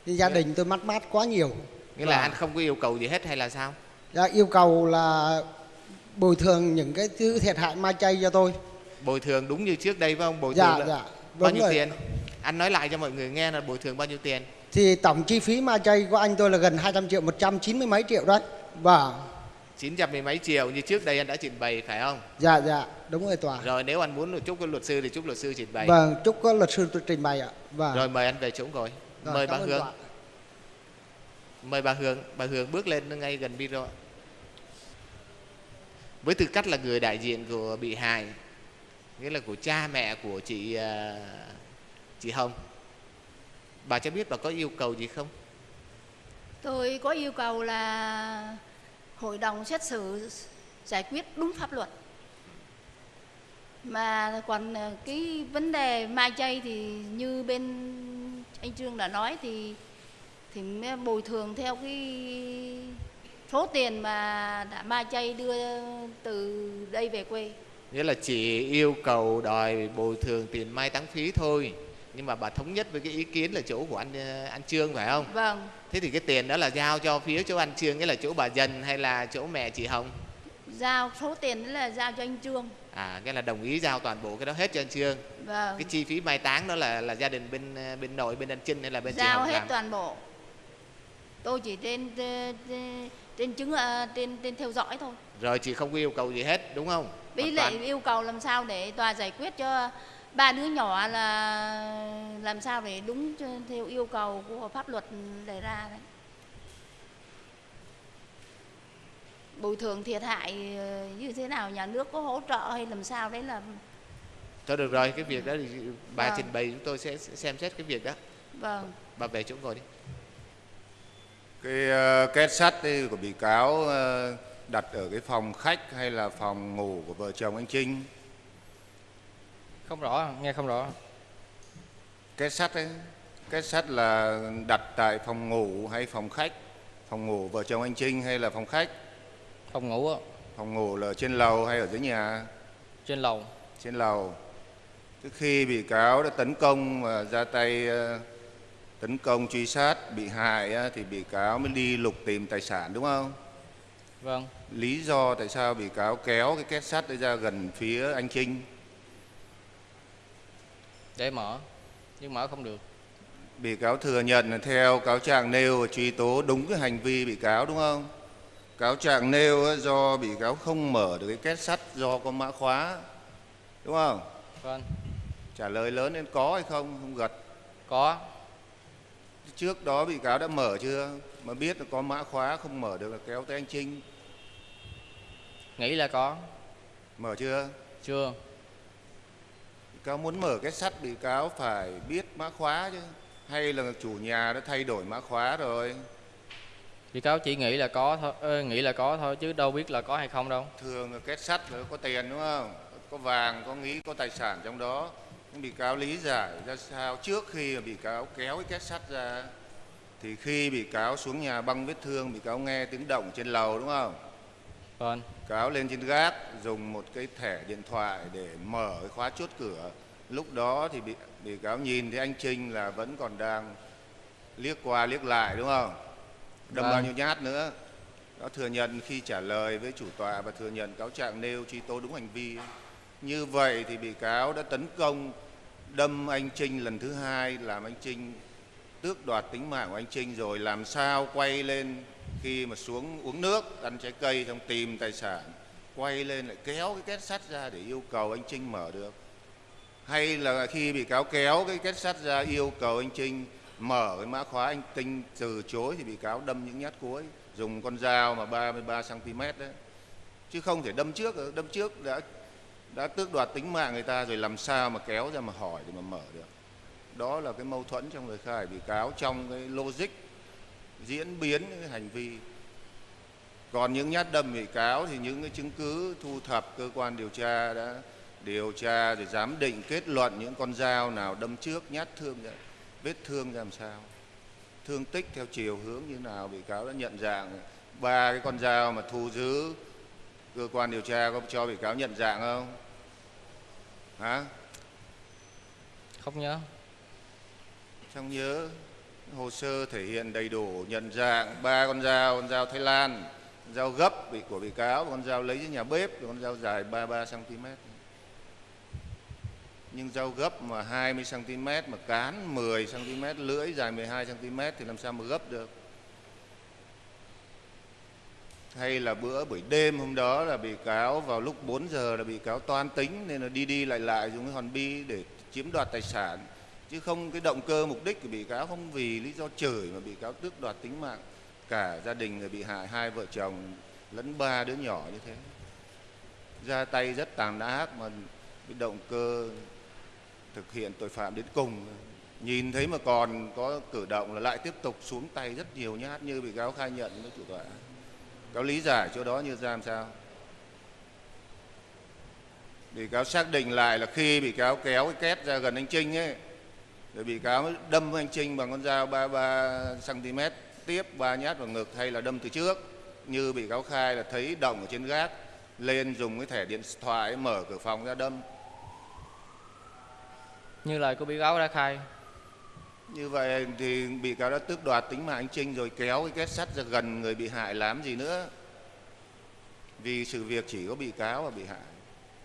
Thì gia đình tôi mắc mát quá nhiều nghĩa là Và- anh không có yêu cầu gì hết hay là sao? Dạ, yêu cầu là bồi thường những cái thứ thiệt hại ma chay cho tôi. Bồi thường đúng như trước đây phải không? Bồi dạ thường là dạ bao nhiêu rồi. tiền? Anh nói lại cho mọi người nghe là bồi thường bao nhiêu tiền. Thì tổng chi phí ma chay của anh tôi là gần 200 triệu 190 mấy triệu đấy. Và 900 mười mấy triệu như trước đây anh đã trình bày phải không? Dạ dạ đúng rồi tòa rồi nếu anh muốn chúc luật sư thì chúc luật sư trình bày. Vâng chúc có luật sư tôi trình bày ạ. Và rồi mời anh về chỗ ngồi. Rồi, mời bà ơn hương. Tòa mời bà hương bà hương bước lên ngay gần micro ạ. với tư cách là người đại diện của bị hại, nghĩa là của cha mẹ của chị à, chị hồng, bà cho biết bà có yêu cầu gì không Tôi có yêu cầu là hội đồng xét xử giải quyết đúng pháp luật. Mà còn à, cái vấn đề mai chay thì như bên anh Trương đã nói thì thì mới bồi thường theo cái số tiền mà đã mai chay đưa từ đây về quê. nghĩa là chỉ yêu cầu đòi bồi thường tiền mai táng phí thôi. Nhưng mà bà thống nhất với cái ý kiến là chỗ của anh ờ, anh trương phải không? Vâng, thế thì cái tiền đó là giao cho phía chỗ anh trương nghĩa là chỗ bà dần hay là chỗ mẹ chị hồng? Giao số tiền đó là giao cho anh Trương. à nghĩa là đồng ý giao toàn bộ cái đó hết cho anh trương. Vâng. cái chi phí mai táng đó là là gia đình bên ờ, bên nội bên anh trinh hay là bên chị giao hồng hết làm? toàn bộ tôi chỉ trên trên, trên chứng ờ, trên trên theo dõi thôi. Rồi chị không có yêu cầu gì hết đúng không? Với lại toàn. yêu cầu làm sao để tòa giải quyết cho ba đứa nhỏ là làm sao để đúng theo yêu cầu của pháp luật đề ra đấy. Bồi thường thiệt hại ờ, như thế nào? Nhà nước có hỗ trợ hay làm sao đấy là thôi được rồi cái việc đó thì bà Vâng. trình bày chúng tôi sẽ xem xét cái việc đó. Vâng. Bà về chỗ ngồi đi Cái ờ, két sắt của bị cáo ờ, đặt ở cái phòng khách hay là phòng ngủ của vợ chồng anh Trinh? không rõ nghe không rõ Két sắt ấy, két sắt là đặt tại phòng ngủ hay phòng khách? Phòng ngủ vợ chồng anh Trinh hay là phòng khách? phòng ngủ á, Phòng ngủ là trên lầu hay ở dưới nhà? trên lầu Trên lầu. Trước khi bị cáo đã tấn công và ra tay ờ, tấn công truy sát bị hại thì bị cáo mới đi lục tìm tài sản đúng không? vâng. Lý do tại sao bị cáo kéo cái két sắt ra gần phía anh Trinh? Để mở nhưng mở không được. Bị cáo thừa nhận là theo cáo trạng nêu và truy tố đúng cái hành vi bị cáo đúng không? Cáo trạng nêu do bị cáo không mở được cái két sắt do có mã khóa đúng không? Vâng. Trả lời lớn nên có hay không? Không gật. Có trước đó bị cáo đã mở chưa? Mà biết là có mã khóa không mở được là kéo tới anh Trinh. Nghĩ là có. Mở chưa? Chưa. Bị cáo muốn mở cái sắt bị cáo phải biết mã khóa chứ. Hay là chủ nhà đã thay đổi mã khóa rồi? Bị cáo chỉ nghĩ là có thôi ơ, nghĩ là có thôi chứ đâu biết là có hay không đâu. Thường là két sắt là có tiền đúng không? Có vàng có nghĩ có tài sản trong đó bị cáo lý giải ra sao trước khi bị cáo kéo cái két sắt ra thì khi bị cáo xuống nhà băng vết thương bị cáo nghe tiếng động trên lầu đúng không? Vâng. Cáo lên trên gác dùng một cái thẻ điện thoại để mở cái khóa chốt cửa. Lúc đó thì bị bị cáo nhìn thấy anh Trinh là vẫn còn đang liếc qua liếc lại đúng không? Đâm Vâng. bao nhiêu nhát nữa. Nó thừa nhận khi trả lời với chủ tọa và thừa nhận cáo trạng nêu truy tố đúng hành vi. Như vậy thì bị cáo đã tấn công đâm anh Trinh lần thứ hai, làm anh Trinh tước đoạt tính mạng của anh Trinh rồi làm sao quay lên khi mà xuống uống nước, ăn trái cây trong tìm tài sản, quay lên lại kéo cái két sắt ra để yêu cầu anh Trinh mở được. Hay là khi bị cáo kéo cái két sắt ra yêu cầu anh Trinh mở cái mã khóa anh Trinh từ chối thì bị cáo đâm những nhát cuối, dùng con dao mà 33 cm đấy. Chứ không thể đâm trước đâm trước đã đã tước đoạt tính mạng người ta rồi làm sao mà kéo ra mà hỏi để mà mở được? Đó là cái mâu thuẫn trong lời khai bị cáo trong cái logic diễn biến cái hành vi. Còn những nhát đâm bị cáo thì những cái chứng cứ thu thập, cơ quan điều tra đã điều tra rồi giám định kết luận những con dao nào đâm trước, nhát thương ra, vết thương ra làm sao? Thương tích theo chiều hướng như nào? Bị cáo đã nhận dạng ba cái con dao mà thu giữ. Cơ quan điều tra có cho bị cáo nhận dạng không? Hả? Không nhớ. Trong nhớ. Hồ sơ thể hiện đầy đủ nhận dạng ba con dao con dao Thái Lan con dao gấp bị của bị cáo con dao lấy dưới nhà bếp con dao dài 33 cm nhưng dao gấp mà 20 cm mà cán 10 cm lưỡi dài 12 cm thì làm sao mà gấp được hay là bữa buổi đêm hôm đó là bị cáo vào lúc 4 giờ là bị cáo toan tính nên là đi đi lại lại dùng cái hòn bi để chiếm đoạt tài sản. Chứ không cái động cơ mục đích của bị cáo không vì lý do chửi mà bị cáo tước đoạt tính mạng. Cả gia đình người bị hại, hai vợ chồng lẫn ba đứa nhỏ như thế. Ra tay rất tàn ác mà cái động cơ thực hiện tội phạm đến cùng. Nhìn thấy mà còn có cử động là lại tiếp tục xuống tay rất nhiều nhát như bị cáo khai nhận với chủ tọa cáo lý giải chỗ đó như ra làm sao? Bị cáo xác định lại là khi bị cáo kéo cái két ra gần anh Trinh ấy, rồi bị cáo đâm anh Trinh bằng con dao 33 cm tiếp, ba nhát vào ngực hay là đâm từ trước. Như bị cáo khai là thấy đồng ở trên gác, lên dùng cái thẻ điện thoại mở cửa phòng ra đâm. Như lời của bị cáo đã khai như vậy thì bị cáo đã tước đoạt tính mạng anh Trinh rồi kéo cái két sắt ra gần người bị hại làm gì nữa. Vì sự việc chỉ có bị cáo và bị hại.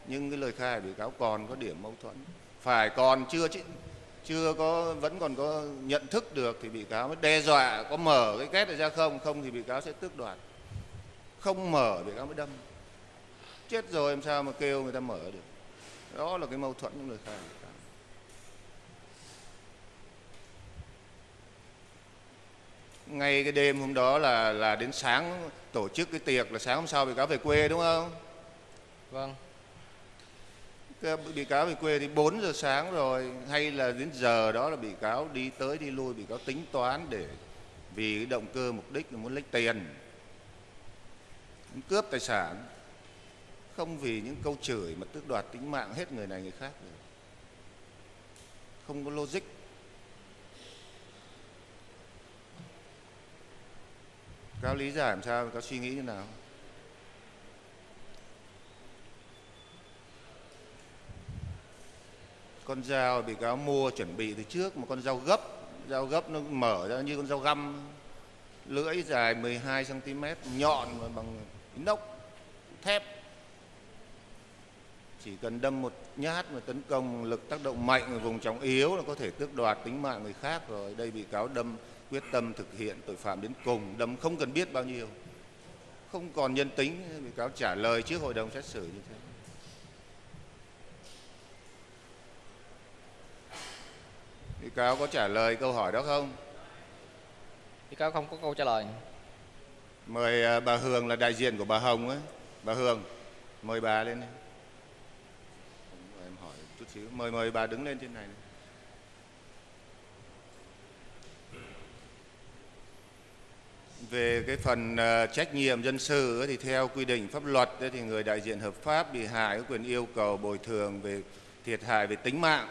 Nhưng cái lời khai của bị cáo còn có điểm mâu thuẫn. Phải còn chưa chứ, chưa có, vẫn còn có nhận thức được thì bị cáo mới đe dọa, có mở cái két này ra không? Không thì bị cáo sẽ tước đoạt. Không mở bị cáo mới đâm. Chết rồi, làm sao mà kêu người ta mở được? Đó là cái mâu thuẫn trong lời khai của bị cáo ngay cái đêm hôm đó là là đến sáng tổ chức cái tiệc là sáng hôm sau bị cáo về quê đúng không? Vâng. Cái bị cáo về quê thì 4 giờ sáng rồi hay là đến giờ đó là bị cáo đi tới đi lui bị cáo tính toán để vì cái động cơ mục đích là muốn lấy tiền muốn cướp tài sản. Không vì những câu chửi mà tước đoạt tính mạng hết người này người khác được. Không có logic cáo lý giải làm sao? Cáo suy nghĩ như nào? Con dao bị cáo mua chuẩn bị từ trước một con dao gấp dao gấp nó mở ra như con dao găm. Lưỡi dài 12 cm nhọn mà bằng inox, thép. Chỉ cần đâm một nhát mà tấn công, lực tác động mạnh ở vùng trọng yếu là có thể tước đoạt tính mạng người khác rồi. Đây bị cáo đâm quyết tâm thực hiện tội phạm đến cùng đâm không cần biết bao nhiêu. Không còn nhân tính bị cáo trả lời trước hội đồng xét xử như thế. Bị cáo có trả lời câu hỏi đó không? Bị cáo không có câu trả lời. Mời à, bà Hường là đại diện của bà Hồng ấy. Bà Hường mời bà lên đây. em hỏi chút xíu. Mời mời bà đứng lên trên này về cái phần ờ, trách nhiệm dân sự thì theo quy định pháp luật thì người đại diện hợp pháp bị hại có quyền yêu cầu bồi thường về thiệt hại về tính mạng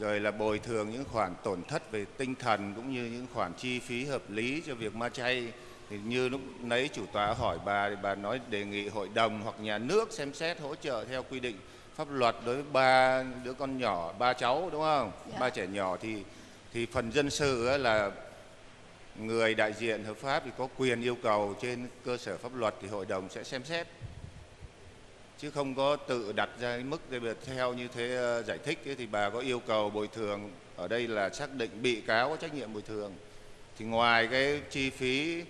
rồi là bồi thường những khoản tổn thất về tinh thần cũng như những khoản chi phí hợp lý cho việc ma chay thì như lúc nấy chủ tọa hỏi bà thì bà nói đề nghị hội đồng hoặc nhà nước xem xét hỗ trợ theo quy định pháp luật đối với ba đứa con nhỏ ba cháu đúng không Dạ. ba trẻ nhỏ thì thì phần dân sự là người đại diện hợp pháp thì có quyền yêu cầu trên cơ sở pháp luật thì hội đồng sẽ xem xét. Chứ không có tự đặt ra cái mức để theo như thế ờ, giải thích ấy, thì bà có yêu cầu bồi thường. Ở đây là xác định bị cáo có trách nhiệm bồi thường. Thì ngoài cái chi phí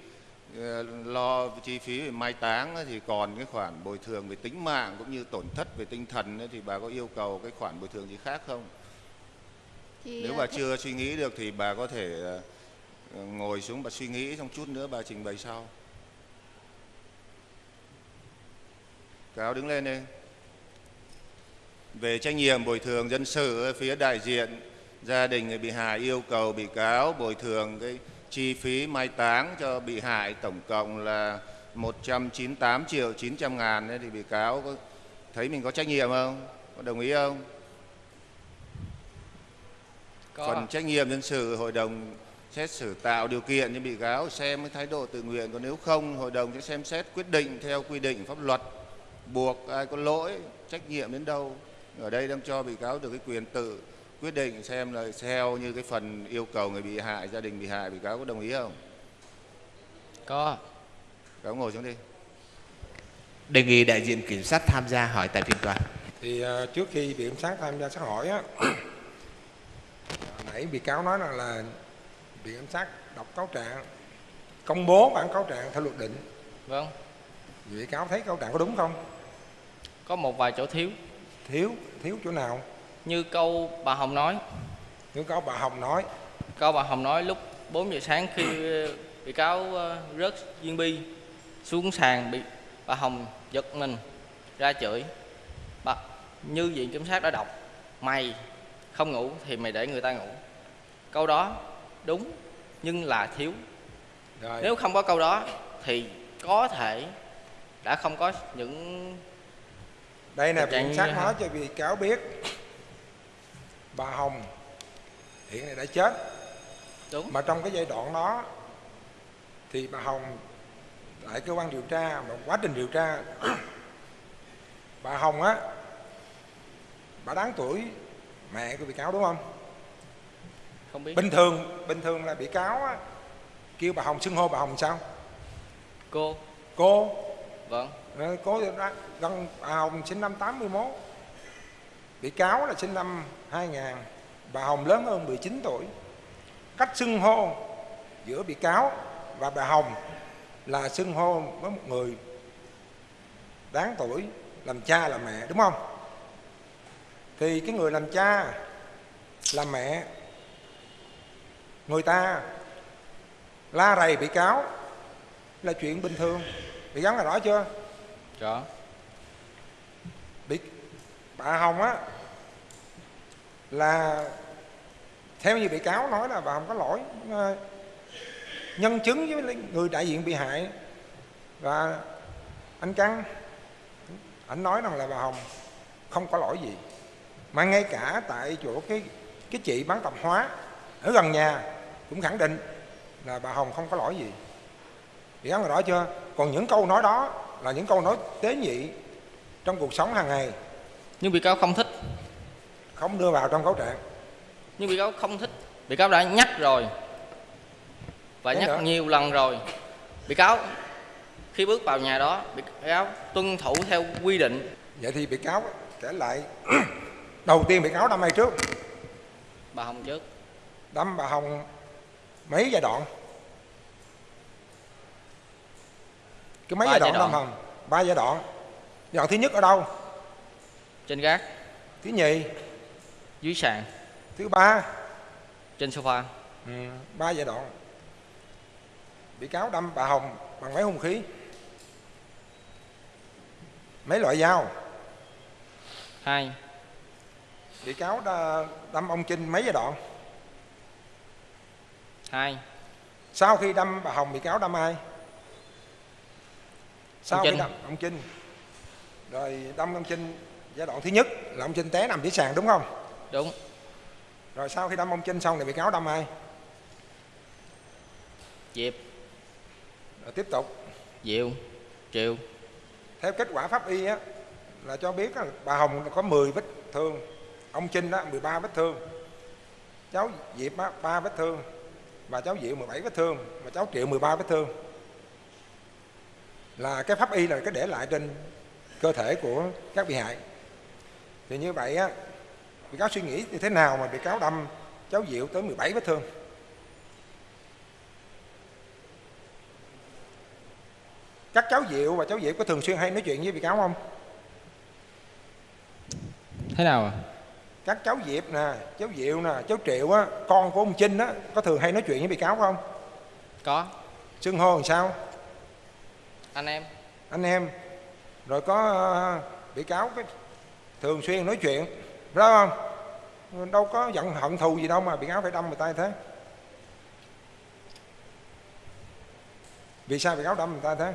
ờ, lo chi phí về mai táng ấy, thì còn cái khoản bồi thường về tính mạng cũng như tổn thất về tinh thần ấy, thì bà có yêu cầu cái khoản bồi thường gì khác không? Thì nếu à, bà thế- chưa suy nghĩ được thì bà có thể ờ, ngồi xuống bà suy nghĩ trong chút nữa bà trình bày sau cáo đứng lên đi về trách nhiệm bồi thường dân sự phía đại diện gia đình người bị hại yêu cầu bị cáo bồi thường cái chi phí mai táng cho bị hại tổng cộng là 198 triệu 900 ngàn đấy thì bị cáo có thấy mình có trách nhiệm không? Có đồng ý không? có Phần trách nhiệm dân sự hội đồng xét xử tạo điều kiện cho bị cáo xem cái thái độ tự nguyện còn nếu không hội đồng sẽ xem xét quyết định theo quy định pháp luật. Buộc ai có lỗi trách nhiệm đến đâu ở đây đang cho bị cáo được cái quyền tự quyết định xem là theo như cái phần yêu cầu người bị hại gia đình bị hại bị cáo có đồng ý không? Có. Cáo ngồi xuống đi. Đề nghị đại diện kiểm sát tham gia hỏi tại phiên tòa. Thì ờ, trước khi bị kiểm sát tham gia xét hỏi á <clears throat> nãy bị cáo nói rằng là bị kiểm sát đọc cáo trạng công bố bản cáo trạng theo luật định. Vâng. Bị cáo thấy cáo trạng có đúng không? Có một vài chỗ thiếu. Thiếu thiếu chỗ nào? Như câu bà hồng nói. Nếu có bà hồng nói. Câu bà hồng nói lúc 4 giờ sáng khi ờ, bị cáo ờ, rớt viên bi xuống sàn bị bà hồng giật mình ra chửi. Bà như viện kiểm sát đã đọc mày không ngủ thì mày để người ta ngủ. Câu đó đúng nhưng là thiếu. Rồi. Nếu không có câu đó thì có thể đã không có những đây trạng viện sát nói cho bị cáo biết. Bà hồng hiện nay đã chết. Đúng. Mà trong cái giai đoạn đó thì bà hồng tại cơ quan điều tra mà quá trình điều tra. Bà hồng á bà đáng tuổi mẹ của bị cáo đúng không không biết. Bình thường bình thường là bị cáo á, kêu bà hồng xưng hô bà hồng sao? Cô. Cô. Vâng. Ờ, cô gần bà hồng sinh năm 81 bị cáo là sinh năm 2000 bà hồng lớn hơn 19 tuổi. Cách xưng hô giữa bị cáo và bà hồng là xưng hô với một người đáng tuổi làm cha làm mẹ đúng không? Thì cái người làm cha làm mẹ người ta la rầy bị cáo là chuyện bình thường. Bị cáo là rõ chưa? Rõ. Bị bà hồng á là theo như bị cáo nói là bà hồng có lỗi mà nhân chứng với người đại diện bị hại. Và anh căng anh nói rằng là bà hồng không có lỗi gì mà ngay cả tại chỗ cái cái chị bán tạp hóa ở gần nhà cũng khẳng định là bà hồng không có lỗi gì. Bị cáo là rõ chưa? Còn những câu nói đó là những câu nói tế nhị trong cuộc sống hàng ngày. Nhưng bị cáo không thích. Không đưa vào trong cáo trạng. Nhưng bị cáo không thích. Bị cáo đã nhắc rồi. Và Thế nhắc nữa? nhiều lần rồi. Bị cáo khi bước vào nhà đó bị cáo tuân thủ theo quy định. Vậy thì bị cáo kể lại <clears throat> đầu tiên bị cáo đâm ai trước. Bà hồng trước. Đâm bà hồng mấy giai đoạn? Cái mấy Ba giai đoạn giai đoạn. hồng ba giai đoạn. Giai đoạn thứ nhất ở đâu? Trên gác. Thứ nhì. Dưới sàn. Thứ ba. Trên sofa. Ừ, ba giai đoạn. Bị cáo đâm bà hồng bằng mấy hung khí. Mấy loại dao? Hai. Bị cáo đâm ông trinh mấy giai đoạn hai. Sau khi đâm bà hồng bị cáo đâm ai? Sau Ông khi Trinh. đâm ông trinh rồi đâm ông trinh giai đoạn thứ nhất là ông trinh té nằm dưới sàn đúng không? Đúng. Rồi sau khi đâm ông Trinh xong thì bị cáo đâm ai? Diệp. Rồi tiếp tục. Diệu. Triệu theo kết quả pháp y á là cho biết á, bà Hồng có 10 vết thương. Ông Trinh đó 13 vết thương. Cháu Diệp á 3 vết thương và cháu Diệu 17 vết thương và cháu Triệu 13 vết thương. Là cái pháp y là cái để lại trên cơ thể của các bị hại. Thì như vậy á, bị cáo suy nghĩ như thế nào mà bị cáo đâm cháu Diệu tới 17 vết thương? Các cháu Diệu và cháu Diệu có thường xuyên hay nói chuyện với bị cáo không? Thế nào à? Các cháu Diệp nè cháu Diệu nè cháu Triệu á con của ông Trinh á có thường hay nói chuyện với bị cáo không? Có. Xưng hô làm sao? Anh em. Anh em. Rồi có ờ, bị cáo cái thường xuyên nói chuyện. Phải không? Đâu có giận hận thù gì đâu mà bị cáo phải đâm người ta như thế. Vì sao bị cáo đâm người ta thế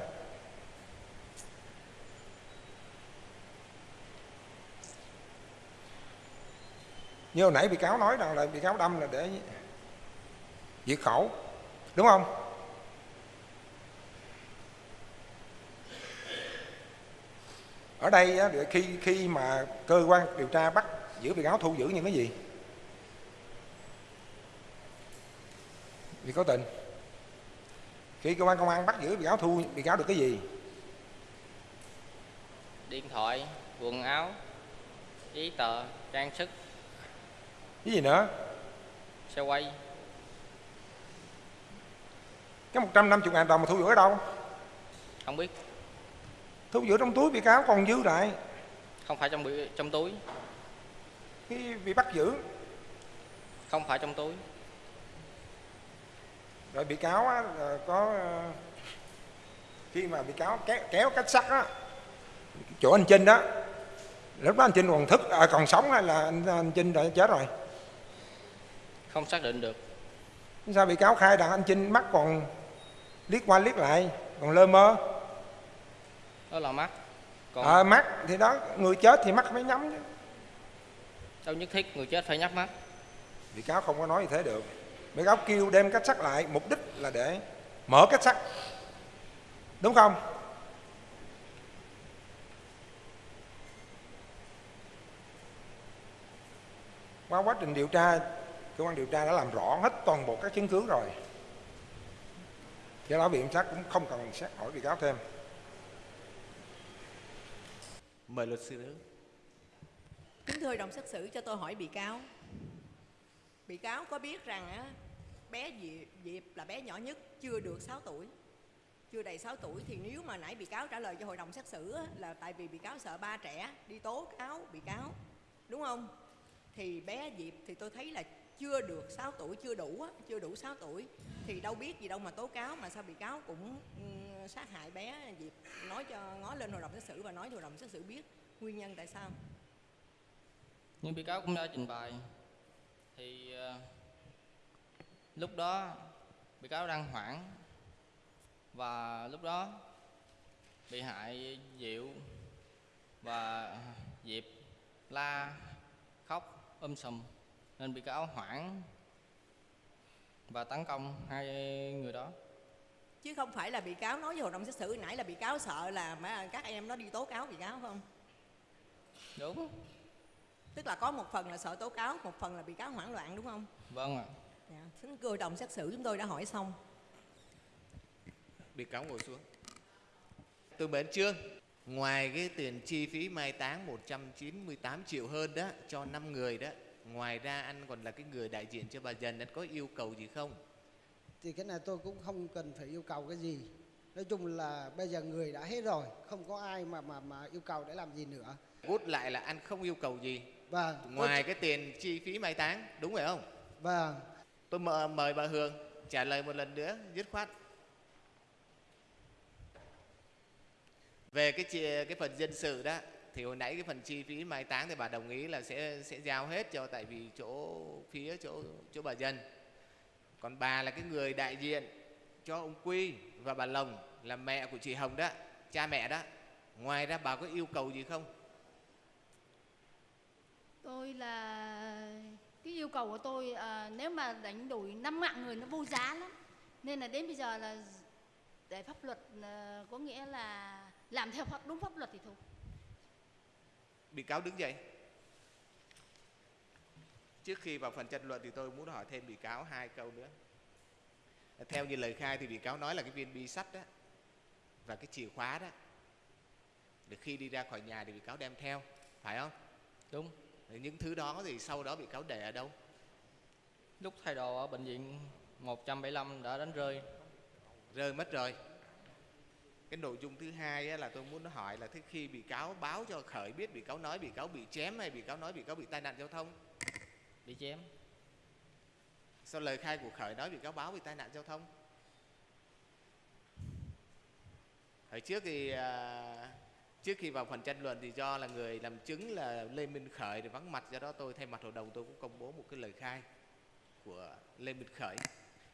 như hồi nãy bị cáo nói rằng là bị cáo đâm là để diệt khẩu, đúng không? Ở đây khi khi mà cơ quan điều tra bắt giữ bị cáo thu giữ những cái gì? Bị cáo tình. Khi cơ quan công an bắt giữ bị cáo thu, bị cáo được cái gì? Điện thoại, Quần áo, Giấy tờ, Trang sức cái gì nữa? Xe quay. Cái 150 ngàn đồng mà thu giữ ở đâu? Không biết. Thu giữ trong túi bị cáo còn dư lại. Không phải trong bị, trong túi. Khi bị bắt giữ. Không phải trong túi. Rồi bị cáo á, có ờ, khi mà bị cáo kéo, kéo cách sắt á chỗ anh Trinh đó lúc đó anh Trinh còn thức à, còn sống hay là anh, anh Trinh đã chết rồi Không xác định được. Sao bị cáo khai rằng anh Trinh mắt còn liếc qua liếc lại còn lơ mơ. Đó là mắt. Còn à, mắt thì đó người chết thì mắt phải nhắm chứ. Đâu nhất thiết người chết phải nhắm mắt. Bị cáo không có nói như thế được. Bị cáo kêu đem cách sắt lại mục đích là để mở cách sắt. Đúng không? Qua quá trình điều tra cơ quan điều tra đã làm rõ hết toàn bộ các chứng cứ rồi. Do đó viện sát cũng không cần xét hỏi bị cáo thêm. Mời luật sư nữa Kính thưa hội đồng xét xử cho tôi hỏi bị cáo. Bị cáo có biết rằng á, bé Diệp, Diệp là bé nhỏ nhất chưa được 6 tuổi. Chưa đầy 6 tuổi thì nếu mà nãy bị cáo trả lời cho hội đồng xét xử á, là tại vì bị cáo sợ ba trẻ đi tố cáo bị cáo Đúng không? Thì bé Diệp thì tôi thấy là chưa được 6 tuổi, chưa đủ á, chưa đủ 6 tuổi. Thì đâu biết gì đâu mà tố cáo mà sao bị cáo cũng ừ, sát hại bé Diệp. Nói cho ngó lên hội đồng xét xử và nói cho hội đồng xét xử biết nguyên nhân tại sao. Như bị cáo cũng đã trình bày. Thì uh, lúc đó bị cáo đang hoảng và lúc đó bị hại diệu và diệp la khóc um sùm nên bị cáo hoảng và tấn công hai người đó. Chứ không phải là bị cáo nói với hội đồng xét xử nãy là bị cáo sợ là mà các em nó đi tố cáo bị cáo không? Đúng. Tức là có một phần là sợ tố cáo một phần là bị cáo hoảng loạn đúng không? Vâng ạ. Dạ. xin hội đồng xét xử chúng tôi đã hỏi xong. Bị cáo ngồi xuống. Tôi mến trương ngoài cái tiền chi phí mai táng 198 triệu hơn đó cho 5 người đó ngoài ra anh còn là cái người đại diện cho bà dần anh có yêu cầu gì không? Thì cái này tôi cũng không cần phải yêu cầu cái gì. Nói chung là bây giờ người đã hết rồi không có ai mà mà mà yêu cầu để làm gì nữa. Rút lại là anh không yêu cầu gì. Và ngoài cái tiền chi phí mai táng đúng phải không? Và tôi mời, mời bà Hương trả lời một lần nữa dứt khoát. Về cái cái phần dân sự đó thì hồi nãy cái phần chi phí mai táng thì bà đồng ý là sẽ sẽ giao hết cho tại vì chỗ phía chỗ chỗ bà dân. Còn bà là cái người đại diện cho ông Quy và bà Lồng là mẹ của chị Hồng đó cha mẹ đó. Ngoài ra bà có yêu cầu gì không? Tôi là cái yêu cầu của tôi à, nếu mà đánh đổi năm mạng người nó vô giá lắm. Nên là đến bây giờ là để pháp luật à, có nghĩa là làm theo pháp đúng pháp luật thì thôi bị cáo đứng dậy. Trước khi vào phần tranh luận thì tôi muốn hỏi thêm bị cáo hai câu nữa. Theo như lời khai thì bị cáo nói là cái viên bi sắt đó và cái chìa khóa đó được khi đi ra khỏi nhà thì bị cáo đem theo phải không? Đúng. Những thứ đó thì sau đó bị cáo để ở đâu? Lúc thay đồ ở bệnh viện 175 đã đánh rơi. Rơi mất rồi cái nội dung thứ hai là tôi muốn hỏi là thế khi bị cáo báo cho khởi biết bị cáo nói bị cáo bị chém hay bị cáo nói bị cáo bị tai nạn giao thông? Bị chém. Sau lời khai của khởi nói bị cáo báo bị tai nạn giao thông? Hồi trước thì à, trước khi vào phần tranh luận thì do là người làm chứng là lê minh khởi thì vắng mặt do đó tôi thay mặt hội đồng tôi cũng công bố một cái lời khai của lê minh khởi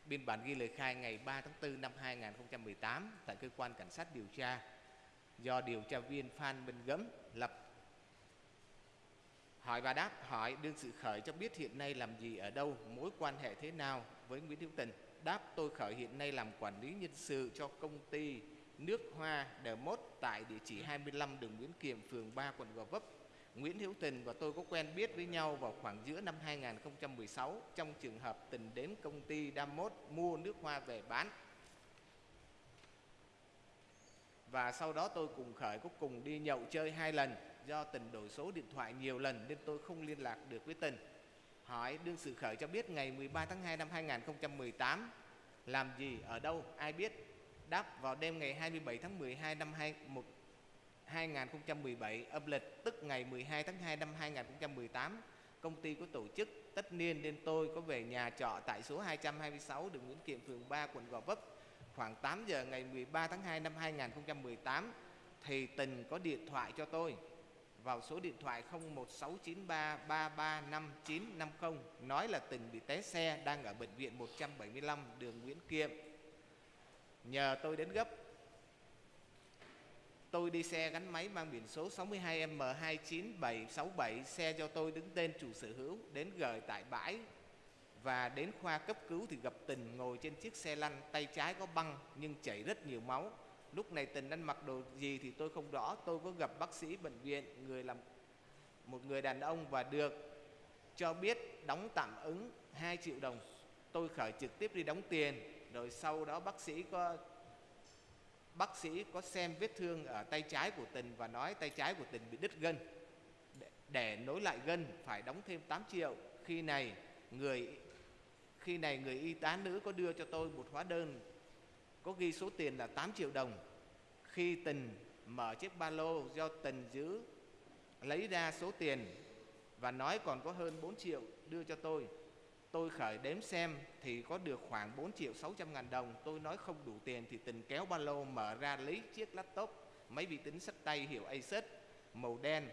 biên bản ghi lời khai ngày 3 tháng 4 năm 2018 tại cơ quan cảnh sát điều tra. Do điều tra viên Phan Minh Gấm lập. Hỏi và đáp, hỏi đương sự khởi cho biết hiện nay làm gì ở đâu, mối quan hệ thế nào với Nguyễn Hữu Tình? Đáp, tôi khởi hiện nay làm quản lý nhân sự cho công ty nước hoa The Mốt tại địa chỉ 25 đường Nguyễn Kiệm, phường 3 quận Gò Vấp. Nguyễn Hữu Tình và tôi có quen biết với nhau vào khoảng giữa năm 2016 trong trường hợp Tình đến công ty Damot mua nước hoa về bán. Và sau đó tôi cùng Khởi có cùng đi nhậu chơi hai lần do Tình đổi số điện thoại nhiều lần nên tôi không liên lạc được với Tình. Hỏi đương sự Khởi cho biết ngày 13 tháng 2 năm 2018 làm gì, ở đâu, ai biết? Đáp vào đêm ngày 27 tháng 12 năm 2018 2017 âm lịch, tức ngày 12 tháng 2 năm 2018 công ty có tổ chức tất niên nên tôi có về nhà trọ tại số 226 đường Nguyễn Kiệm, phường 3 quận Gò Vấp. Khoảng 8 giờ ngày 13 tháng 2 năm 2018 thì Tình có điện thoại cho tôi. Vào số điện thoại 01693335950 nói là Tình bị té xe, đang ở bệnh viện 175 đường Nguyễn Kiệm. Nhờ tôi đến gấp Tôi đi xe gắn máy mang biển số 62M29767 Xe do tôi đứng tên chủ sở hữu, Đến gửi tại bãi. Và đến khoa cấp cứu thì gặp Tình ngồi trên chiếc xe lăn, Tay trái có băng nhưng chảy rất nhiều máu. Lúc này Tình ăn mặc đồ gì thì tôi không rõ, Tôi có gặp bác sĩ bệnh viện, Người làm, một người đàn ông Và được cho biết đóng tạm ứng 2 triệu đồng. Tôi khởi trực tiếp đi đóng tiền, Rồi sau đó bác sĩ có bác sĩ có xem vết thương ở tay trái của Tình và nói tay trái của Tình bị đứt gân. Để, để nối lại gân phải đóng thêm 8 triệu. Khi này người khi này người y tá nữ có đưa cho tôi một hóa đơn có ghi số tiền là 8 triệu đồng. Khi Tình mở chiếc ba lô do Tình giữ lấy ra số tiền và nói còn có hơn 4 triệu đưa cho tôi Tôi khởi đếm xem thì có được khoảng 4 triệu 600 ngàn đồng. Tôi nói không đủ tiền thì tình kéo ba lô mở ra lấy chiếc laptop, máy vi tính sách tay hiệu Asus màu đen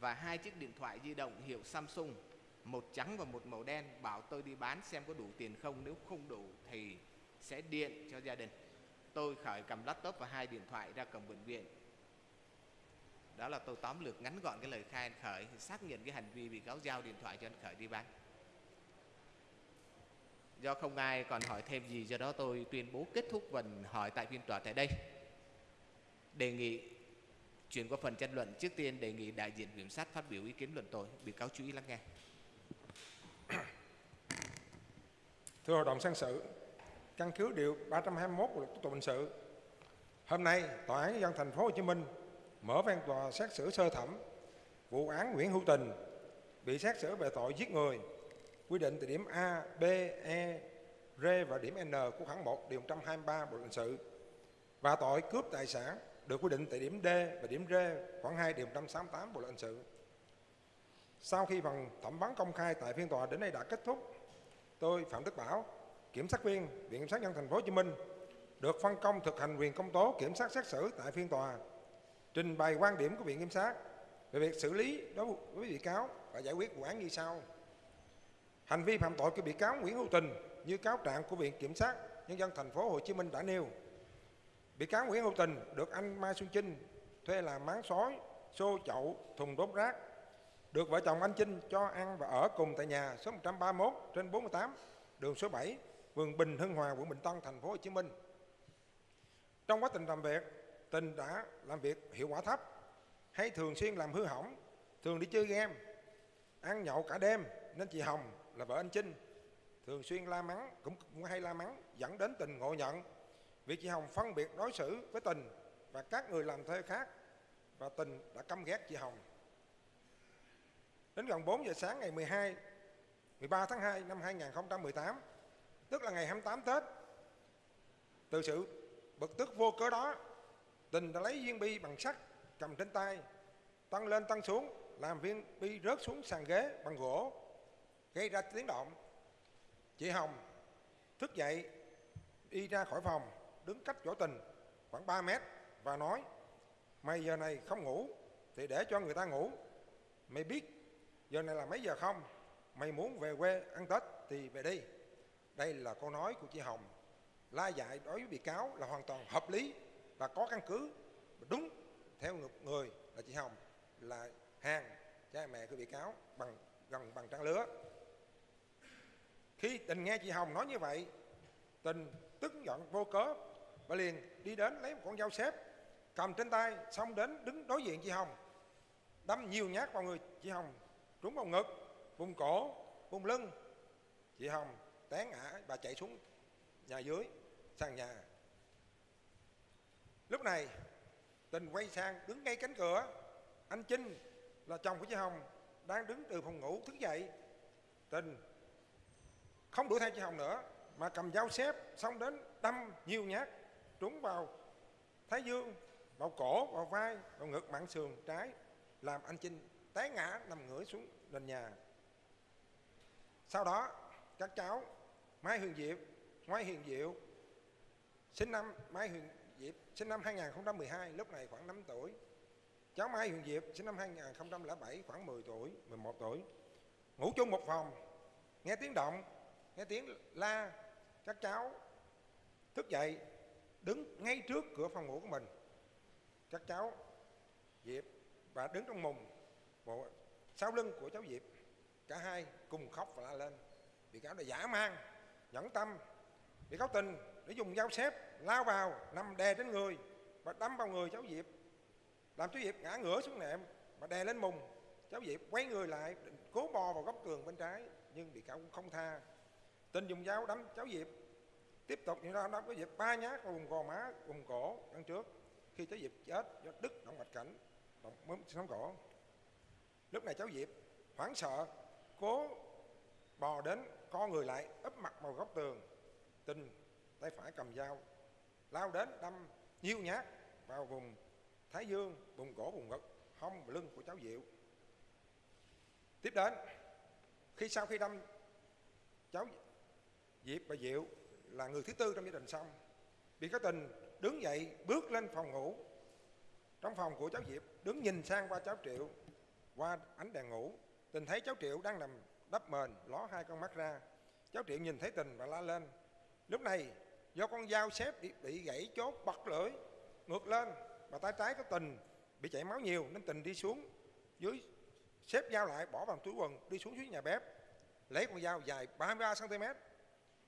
và hai chiếc điện thoại di động hiệu Samsung, một trắng và một màu đen. Bảo tôi đi bán xem có đủ tiền không, nếu không đủ thì sẽ điện cho gia đình. Tôi khởi cầm laptop và hai điện thoại ra cổng bệnh viện. Đó là tôi tóm lược ngắn gọn cái lời khai anh Khởi xác nhận cái hành vi bị cáo giao điện thoại cho anh Khởi đi bán do không ai còn hỏi thêm gì, do đó tôi tuyên bố kết thúc phần hỏi tại phiên tòa tại đây. Đề nghị, chuyển qua phần tranh luận, trước tiên đề nghị đại diện kiểm sát phát biểu ý kiến luận tội. Bị cáo chú ý lắng nghe. <clears throat> Thưa hội đồng xét xử, căn cứ điều 321 của luật tố tụng hình sự, hôm nay tòa án nhân dân thành phố Hồ Chí Minh mở phiên tòa xét xử sơ thẩm vụ án Nguyễn Hữu Tình bị xét xử về tội giết người quy định tại điểm A, B, E, R và điểm N của khoản 1 điều 123 Bộ luật hình sự và tội cướp tài sản được quy định tại điểm D và điểm R khoảng 2 điều 168 Bộ luật hình sự. Sau khi phần thẩm vấn công khai tại phiên tòa đến đây đã kết thúc, tôi Phạm Đức Bảo, kiểm sát viên Viện kiểm sát nhân thành phố Hồ Chí Minh được phân công thực hành quyền công tố kiểm sát xét xử tại phiên tòa, trình bày quan điểm của Viện kiểm sát về việc xử lý đối với bị cáo và giải quyết vụ án như sau. Hành vi phạm tội của bị cáo Nguyễn Hữu Tình như cáo trạng của Viện Kiểm sát Nhân dân thành phố Hồ Chí Minh đã nêu. Bị cáo Nguyễn Hữu Tình được anh Mai Xuân Chinh thuê làm máng sói, xô chậu, thùng đốt rác được vợ chồng anh Trinh cho ăn và ở cùng tại nhà số 131 trên 48 đường số 7 phường Bình Hưng Hòa quận Bình Tân thành phố Hồ Chí Minh trong quá trình làm việc Tình đã làm việc hiệu quả thấp hay thường xuyên làm hư hỏng thường đi chơi game ăn nhậu cả đêm nên chị Hồng là vợ anh Trinh thường xuyên la mắng cũng, cũng hay la mắng dẫn đến tình ngộ nhận. Việc chị Hồng phân biệt đối xử với tình và các người làm thuê khác và tình đã căm ghét chị Hồng. Đến gần 4 giờ sáng ngày 12 13 tháng 2 năm 2018 tức là ngày 28 Tết từ sự bực tức vô cớ đó tình đã lấy viên bi bằng sắt cầm trên tay tăng lên tăng xuống làm viên bi rớt xuống sàn ghế bằng gỗ gây ra tiếng động. Chị hồng thức dậy, đi ra khỏi phòng, đứng cách chỗ tình khoảng 3 mét và nói, mày giờ này không ngủ, thì để cho người ta ngủ. Mày biết giờ này là mấy giờ không? Mày muốn về quê ăn tết thì về đi. Đây là câu nói của chị hồng. La dạy đối với bị cáo là hoàn toàn hợp lý và có căn cứ. Đúng theo người là chị hồng là hàng cha mẹ của bị cáo bằng gần bằng trang lứa khi tình nghe chị hồng nói như vậy, tình tức giận vô cớ và liền đi đến lấy một con dao xếp, cầm trên tay xong đến đứng đối diện chị hồng. Đâm nhiều nhát vào người chị hồng, trúng vào ngực, vùng cổ, vùng lưng. Chị hồng té ngã và chạy xuống nhà dưới, sàn nhà. Lúc này, tình quay sang đứng ngay cánh cửa. Anh Trinh là chồng của chị Hồng đang đứng từ phòng ngủ thức dậy. Tình không đuổi theo chị Hồng nữa, mà cầm dao xếp xong đến đâm nhiều nhát trúng vào thái dương, vào cổ, vào vai, vào ngực, mạng sườn, trái, làm anh Trinh té ngã nằm ngửa xuống nền nhà. Sau đó, các cháu Mai Huyền Diệp Mai Huyền Diệu, sinh năm Mai Huyền Diệp sinh năm 2012 lúc này khoảng 5 tuổi. Cháu Mai Huyền Diệp sinh năm 2007 khoảng 10 tuổi 11 tuổi. Ngủ chung một phòng, nghe tiếng động nghe tiếng la, các cháu, thức dậy, đứng ngay trước cửa phòng ngủ của mình. Các cháu, Diệp và đứng trong mùng, bộ sau lưng của cháu Diệp. Cả hai cùng khóc và la lên. Bị cáo đã giả mang, nhẫn tâm. Bị cáo tình để dùng dao xếp, lao vào, nằm đè trên người và đâm vào người cháu Diệp. Làm cháu Diệp ngã ngửa xuống nệm và đè lên mùng. Cháu Diệp quay người lại cố bò vào góc tường bên trái, nhưng bị cáo cũng không tha tình dùng dao đâm cháu Diệp. Tiếp tục như đó đâm cháu Diệp. Ba nhát vào vùng gò má, vùng cổ, đằng trước. Khi cháu Diệp chết, do đứt động mạch cảnh, động mớm sống cổ. Lúc này cháu Diệp hoảng sợ, cố bò đến, co người lại ấp mặt vào góc tường, tình tay phải cầm dao, lao đến đâm nhiều nhát vào vùng thái dương, vùng cổ, vùng ngực, hông và lưng của cháu diệu. Tiếp đến, khi sau khi đâm, cháu diệp và diệu là người thứ tư trong gia đình xong. Bị cáo tình đứng dậy bước lên phòng ngủ. Trong phòng của cháu diệp đứng nhìn sang qua cháu triệu qua ánh đèn ngủ tình thấy cháu triệu đang nằm đắp mền ló hai con mắt ra. Cháu triệu nhìn thấy tình và la lên lúc này do con dao xếp bị, bị gãy chốt bật lưỡi ngược lên và tay trái có tình bị chảy máu nhiều nên tình đi xuống dưới xếp dao lại bỏ vào túi quần đi xuống dưới nhà bếp lấy con dao dài 33 cm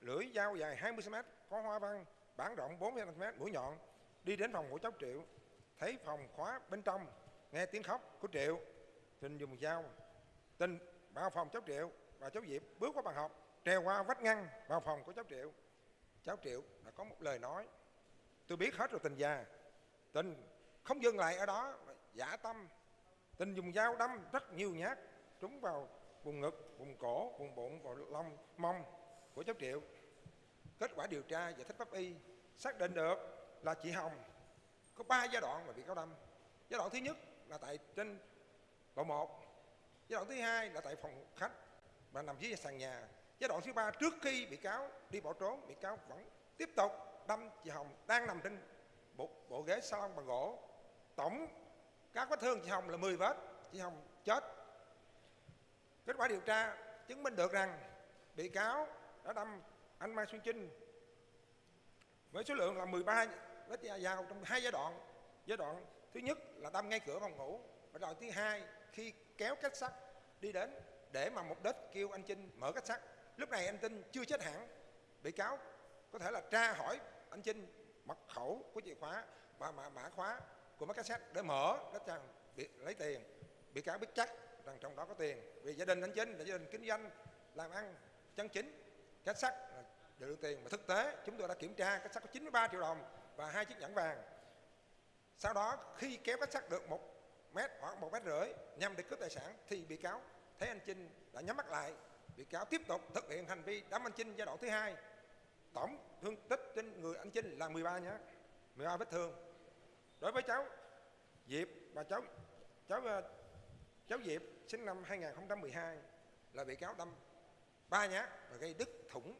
lưỡi dao dài 20 cm có hoa văn bản rộng 40 cm mũi nhọn. Đi đến phòng của cháu triệu, thấy phòng khóa bên trong, nghe tiếng khóc của triệu. Thịnh dùng dao, tình, vào phòng cháu triệu. Và cháu diệp bước qua bàn học, trèo qua vách ngăn vào phòng của cháu triệu. Cháu triệu đã có một lời nói, tôi biết hết rồi tình già. Tình không dừng lại ở đó giả tâm. Tình dùng dao đâm rất nhiều nhát, trúng vào vùng ngực, vùng cổ, vùng bụng, vào lông, mông của cháu triệu kết quả điều tra giải thích pháp y xác định được là chị hồng có ba giai đoạn mà bị cáo đâm giai đoạn thứ nhất là tại trên lầu một giai đoạn thứ hai là tại phòng khách và nằm dưới sàn nhà. Giai đoạn thứ ba trước khi bị cáo đi bỏ trốn bị cáo vẫn tiếp tục đâm chị hồng đang nằm trên bộ, bộ ghế salon bằng gỗ. Tổng các vết thương chị hồng là 10 vết chị hồng chết. Kết quả điều tra chứng minh được rằng bị cáo đã đâm anh mai xuân trinh với số lượng là 13 vết dao trong hai giai đoạn. Giai đoạn thứ nhất là đâm ngay cửa phòng ngủ và giai đoạn thứ hai khi kéo kết sắt đi đến để mà mục đích kêu anh Trinh mở cách sắt. Lúc này anh Trinh chưa chết hẳn. Bị cáo có thể là tra hỏi anh Trinh mật khẩu của chìa khóa và mã, mã khóa của máy cassette để mở để rằng bị, lấy tiền. Bị cáo biết chắc rằng trong đó có tiền. Vì gia đình anh Trinh là gia đình kinh doanh làm ăn chân chính cách sắt là được tiền. Mà thực tế, chúng tôi đã kiểm tra cách sắt có 93 triệu đồng và hai chiếc nhẫn vàng. Sau đó, khi kéo cách sắt được một mét hoặc một mét rưỡi nhằm để cướp tài sản, thì bị cáo thấy anh Trinh đã nhắm mắt lại. Bị cáo tiếp tục thực hiện hành vi đâm anh Trinh giai đoạn thứ hai. Tổng thương tích trên người anh Trinh là 13 nhá 13 vết thương. Đối với cháu Diệp và cháu cháu ờ, cháu Diệp sinh năm 2012 là bị cáo đâm ba nhát và gây đứt thủng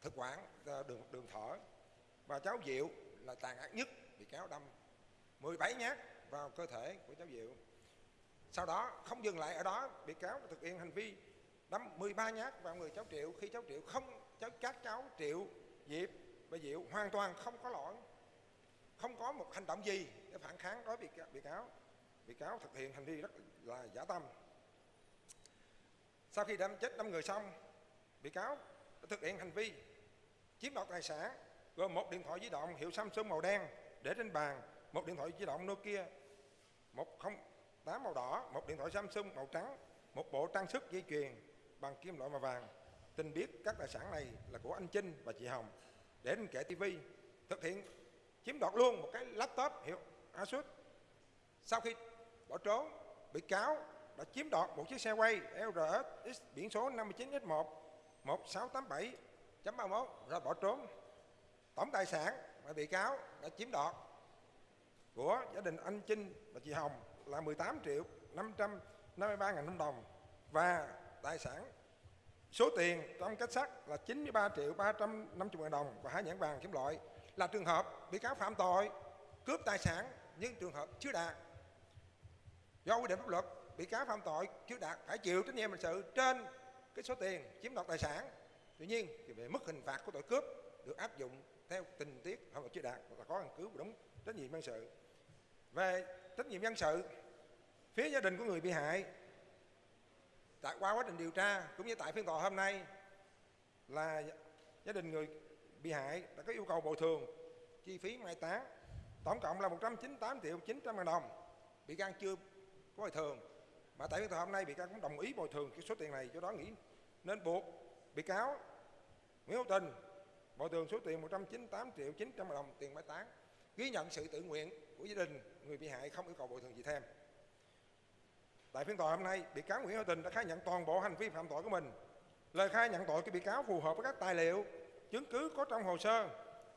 thực quản ờ, đường đường thở. Và cháu Diệu là tàn ác nhất bị cáo đâm. 17 nhát vào cơ thể của cháu Diệu. Sau đó, không dừng lại ở đó, bị cáo thực hiện hành vi đâm 13 nhát vào người cháu Triệu. Khi cháu Triệu không, cháu, các cháu Triệu, Diệp và Diệu hoàn toàn không có lỗi. Không có một hành động gì để phản kháng đối với bị cáo. Bị cáo thực hiện hành vi rất là giả tâm sau khi đâm chết năm người xong, bị cáo đã thực hiện hành vi chiếm đoạt tài sản, gồm một điện thoại di động hiệu Samsung màu đen để trên bàn, một điện thoại di động Nokia, một không tám màu đỏ, một điện thoại Samsung màu trắng, một bộ trang sức dây chuyền bằng kim loại màu vàng. Tình biết các tài sản này là của anh Trinh và chị Hồng. Để trên kệ tivi thực hiện chiếm đoạt luôn một cái laptop hiệu Asus. Sau khi bỏ trốn, bị cáo đã chiếm đoạt một chiếc xe quay LRX biển số 59X1 1687.31 rồi bỏ trốn. Tổng tài sản mà bị cáo đã chiếm đoạt của gia đình anh Trinh và chị Hồng là 18 triệu 553 ngàn đồng và tài sản số tiền trong kết sắt là 93 triệu 350 ngàn đồng và hai nhãn vàng kim loại là trường hợp bị cáo phạm tội cướp tài sản nhưng trường hợp chưa đạt. Do quy định pháp luật bị cáo phạm tội chưa đạt phải chịu trách nhiệm hình sự trên cái số tiền chiếm đoạt tài sản. Tuy nhiên thì về mức hình phạt của tội cướp được áp dụng theo tình tiết phạm tội chưa đạt là có căn cứ đúng trách nhiệm dân sự. Về trách nhiệm dân sự, phía gia đình của người bị hại, tại qua quá trình điều tra cũng như tại phiên tòa hôm nay là gia đình người bị hại đã có yêu cầu bồi thường chi phí mai táng, tổng cộng là 198 triệu 900 ngàn đồng. Bị can chưa có bồi thường mà tại phiên tòa hôm nay bị cáo cũng đồng ý bồi thường cái số tiền này cho đó nghĩ nên buộc bị cáo Nguyễn Hữu Tình bồi thường số tiền 198 triệu 900 đồng tiền mai táng, ghi nhận sự tự nguyện của gia đình, người bị hại không yêu cầu bồi thường gì thêm. Tại phiên tòa hôm nay, bị cáo Nguyễn Hữu Tình đã khai nhận toàn bộ hành vi phạm tội của mình. Lời khai nhận tội của bị cáo phù hợp với các tài liệu, chứng cứ có trong hồ sơ,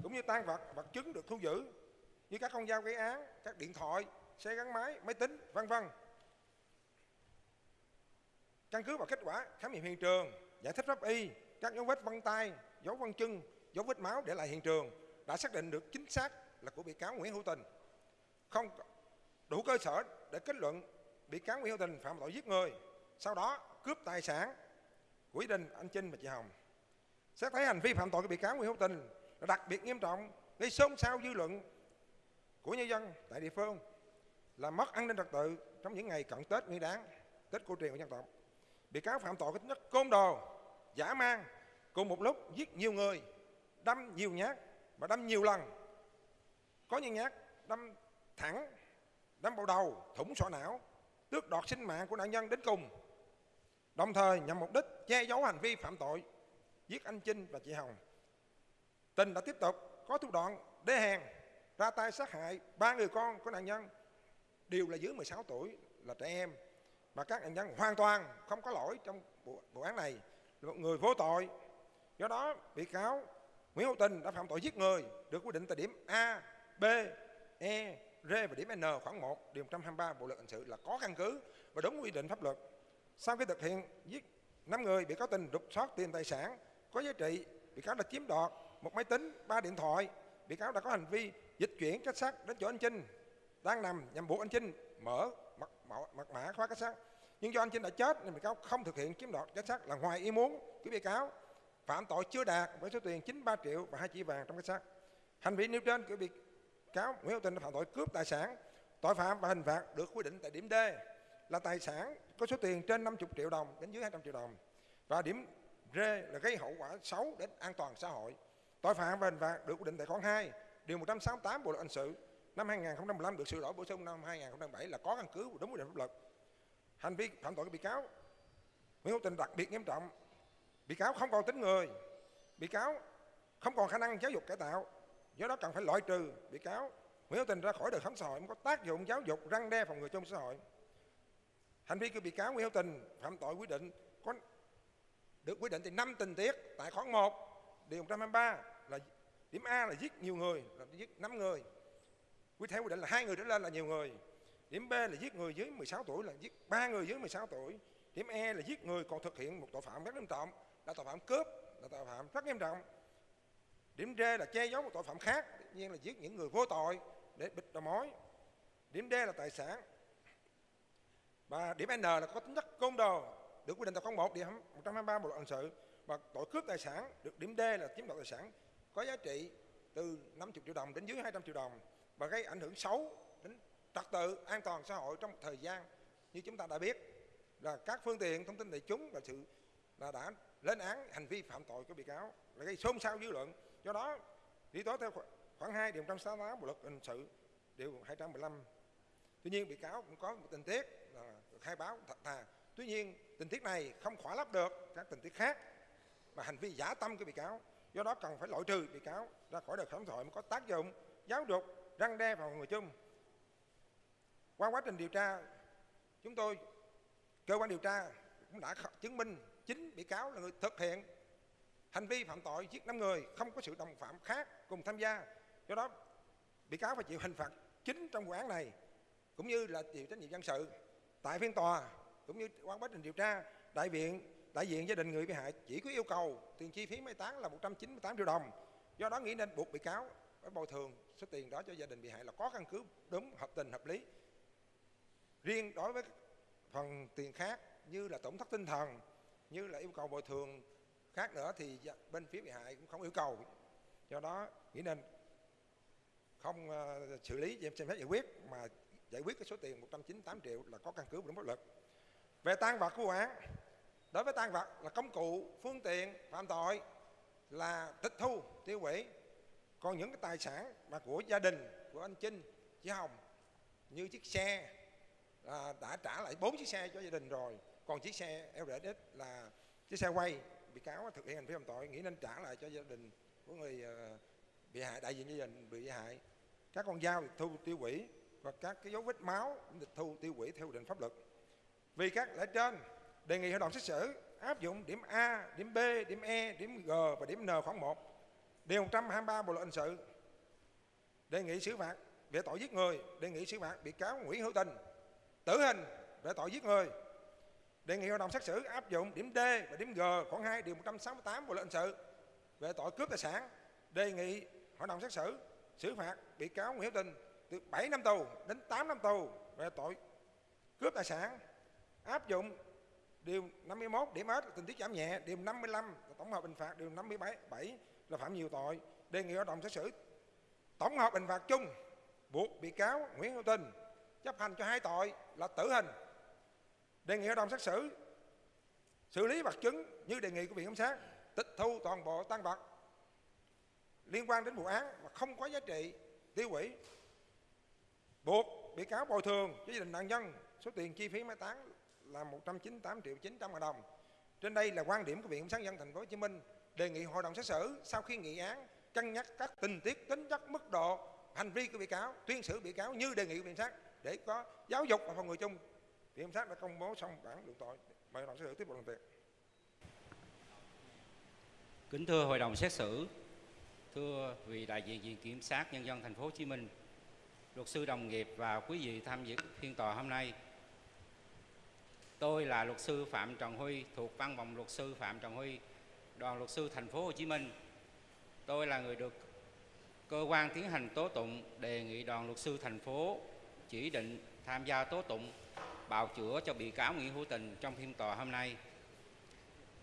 cũng như tan vật vật chứng được thu giữ, như các con dao gây án, các điện thoại, xe gắn máy máy tính, vân vân căn cứ vào kết quả khám nghiệm hiện trường, giải thích pháp y, các dấu vết vân tay, dấu vân chân, dấu vết máu để lại hiện trường đã xác định được chính xác là của bị cáo Nguyễn Hữu Tình. Không đủ cơ sở để kết luận bị cáo Nguyễn Hữu Tình phạm tội giết người, sau đó cướp tài sản của gia đình anh Trinh và chị Hồng. Xét thấy hành vi phạm tội của bị cáo Nguyễn Hữu Tình là đặc biệt nghiêm trọng, gây xôn xao dư luận của nhân dân tại địa phương, là mất an ninh trật tự trong những ngày cận Tết Nguyên Đán, Tết cổ truyền của dân tộc bị cáo phạm tội có tính chất côn đồ, giả mang, cùng một lúc giết nhiều người, đâm nhiều nhát và đâm nhiều lần. Có những nhát đâm thẳng, đâm vào đầu, thủng sọ não, tước đoạt sinh mạng của nạn nhân đến cùng. Đồng thời nhằm mục đích che giấu hành vi phạm tội, giết anh Trinh và chị Hồng. Tình đã tiếp tục, có thủ đoạn đê hèn, ra tay sát hại ba người con của nạn nhân, đều là dưới 16 tuổi, là trẻ em và các nạn nhân hoàn toàn không có lỗi trong vụ, vụ án này là một người vô tội do đó bị cáo Nguyễn Hữu Tình đã phạm tội giết người được quy định tại điểm A, B, E, R và điểm N khoảng 1 điều 123 Bộ luật hình sự là có căn cứ và đúng quy định pháp luật. Sau khi thực hiện giết 5 người bị cáo Tình rục soát tiền tài sản có giá trị, bị cáo đã chiếm đoạt một máy tính, ba điện thoại. Bị cáo đã có hành vi dịch chuyển kết sắt đến chỗ anh Trinh đang nằm nhằm buộc anh Trinh mở mật, mật mã khóa kết sắt. Nhưng do anh Trinh đã chết nên bị cáo không thực hiện chiếm đoạt giá sắt là ngoài ý muốn của bị cáo phạm tội chưa đạt với số tiền 93 triệu và hai chỉ vàng trong kết sắt. Hành vi nêu trên của bị cáo Nguyễn Hữu Tình phạm tội cướp tài sản tội phạm và hình phạt được quy định tại điểm D là tài sản có số tiền trên 50 triệu đồng đến dưới 200 triệu đồng. Và điểm D là gây hậu quả xấu đến an toàn xã hội. Tội phạm và hình phạt được quy định tại khoản 2, điều 168 Bộ luật hình sự năm 2015 được sửa đổi bổ sung năm 2007 là có căn cứ đúng quy định pháp luật. Hành vi phạm tội của bị cáo Nguyễn Hữu Tình đặc biệt nghiêm trọng. Bị cáo không còn tính người, bị cáo không còn khả năng giáo dục cải tạo, do đó cần phải loại trừ bị cáo Nguyễn Hữu Tình ra khỏi đời sống xã hội có tác dụng giáo dục răng đe phòng ngừa trong xã hội. Hành vi của bị cáo Nguyễn Hữu Tình phạm tội quy định có được quy định từ năm tình tiết tại khoản 1 điều 123 là điểm A là giết nhiều người là giết 5 người. Quy theo quy định là hai người trở lên là nhiều người. Điểm B là giết người dưới 16 tuổi là giết ba người dưới 16 tuổi. Điểm E là giết người còn thực hiện một tội phạm rất nghiêm trọng là tội phạm cướp là tội phạm rất nghiêm trọng. Điểm D là che giấu một tội phạm khác, tất nhiên là giết những người vô tội để bịt đầu mối. Điểm D là tài sản. Và điểm N là có tính chất côn đồ, được quy định tại khoản 1 điều 123 Bộ luật hình sự và tội cướp tài sản được điểm D là chiếm đoạt tài sản có giá trị từ 50 triệu đồng đến dưới 200 triệu đồng và gây ảnh hưởng xấu trật tự an toàn xã hội trong một thời gian như chúng ta đã biết. Là các phương tiện thông tin đại chúng và sự là đã lên án hành vi phạm tội của bị cáo là gây xôn xao dư luận. Do đó, lý tố theo khoảng 2 điều 168 bộ luật hình sự, điều 215 tuy nhiên, bị cáo cũng có một tình tiết là khai báo thật thà. Tuy nhiên, tình tiết này không khỏa lấp được các tình tiết khác và hành vi giả tâm của bị cáo. Do đó cần phải loại trừ bị cáo ra khỏi đời sống xã hội mới có tác dụng giáo dục răng đe vào người chung qua quá trình điều tra, chúng tôi, cơ quan điều tra cũng đã chứng minh chính bị cáo là người thực hiện hành vi phạm tội giết năm người, không có sự đồng phạm khác cùng tham gia. Do đó, bị cáo phải chịu hình phạt chính trong vụ án này, cũng như là chịu trách nhiệm dân sự tại phiên tòa, cũng như qua quá trình điều tra, đại viện, đại diện gia đình người bị hại chỉ có yêu cầu tiền chi phí mai táng là 198 triệu đồng. Do đó nghĩ nên buộc bị cáo phải bồi thường số tiền đó cho gia đình bị hại là có căn cứ đúng, hợp tình, hợp lý riêng đối với phần tiền khác như là tổn thất tinh thần như là yêu cầu bồi thường khác nữa thì dạ, bên phía bị hại cũng không yêu cầu. Do đó nghĩ nên không uh, xử lý xem xét giải quyết mà giải quyết cái số tiền 198 triệu là có căn cứ đúng pháp luật. Về tan vật của vụ án đối với tan vật là công cụ phương tiện phạm tội là tịch thu tiêu hủy. Còn những cái tài sản mà của gia đình của anh Trinh chị Hồng như chiếc xe à, đã trả lại bốn chiếc xe cho gia đình rồi. Còn chiếc xe LRX là chiếc xe quay bị cáo thực hiện hành vi phạm tội nghĩ nên trả lại cho gia đình của người ờ, bị hại đại diện gia đình bị hại. Các con dao được thu tiêu hủy và các cái dấu vết máu được thu tiêu hủy theo quy định pháp luật. Vì các lẽ trên đề nghị hội đồng xét xử áp dụng điểm A, điểm B, điểm E, điểm G và điểm N khoảng 1 điều 123 bộ luật hình sự đề nghị xử phạt về tội giết người đề nghị xử phạt bị cáo Nguyễn Hữu Tình tử hình về tội giết người. Đề nghị hội đồng xét xử áp dụng điểm D và điểm G khoảng 2 điều 168 bộ luật hình sự về tội cướp tài sản. Đề nghị hội đồng xét xử xử phạt bị cáo Nguyễn Hiếu Tình từ 7 năm tù đến 8 năm tù về tội cướp tài sản. Áp dụng điều 51 điểm S là tình tiết giảm nhẹ, điều 55 là tổng hợp hình phạt, điều 57 7 là phạm nhiều tội. Đề nghị hội đồng xét xử tổng hợp hình phạt chung buộc bị cáo Nguyễn Hữu Tình chấp hành cho hai tội là tử hình. Đề nghị hội đồng xét xử xử lý vật chứng như đề nghị của viện kiểm sát, tịch thu toàn bộ tăng vật liên quan đến vụ án mà không có giá trị tiêu hủy. Buộc bị cáo bồi thường cho gia đình nạn nhân số tiền chi phí mai táng là 198 triệu 900 ngàn đồng. Trên đây là quan điểm của Viện Kiểm sát nhân thành phố Hồ Chí Minh, đề nghị hội đồng xét xử sau khi nghị án cân nhắc các tình tiết tính chất mức độ hành vi của bị cáo, tuyên xử bị cáo như đề nghị của viện sát để có giáo dục và phòng ngừa chung. Viện kiểm sát đã công bố xong bản luận tội mời hội đồng xét xử tiếp tục làm việc. Kính thưa hội đồng xét xử, thưa vị đại diện viện kiểm sát nhân dân thành phố Hồ Chí Minh, luật sư đồng nghiệp và quý vị tham dự phiên tòa hôm nay. Tôi là luật sư Phạm Trần Huy, thuộc văn phòng luật sư Phạm Trần Huy, đoàn luật sư thành phố Hồ Chí Minh. Tôi là người được cơ quan tiến hành tố tụng đề nghị đoàn luật sư thành phố chỉ định tham gia tố tụng bào chữa cho bị cáo Nguyễn Hữu Tình trong phiên tòa hôm nay.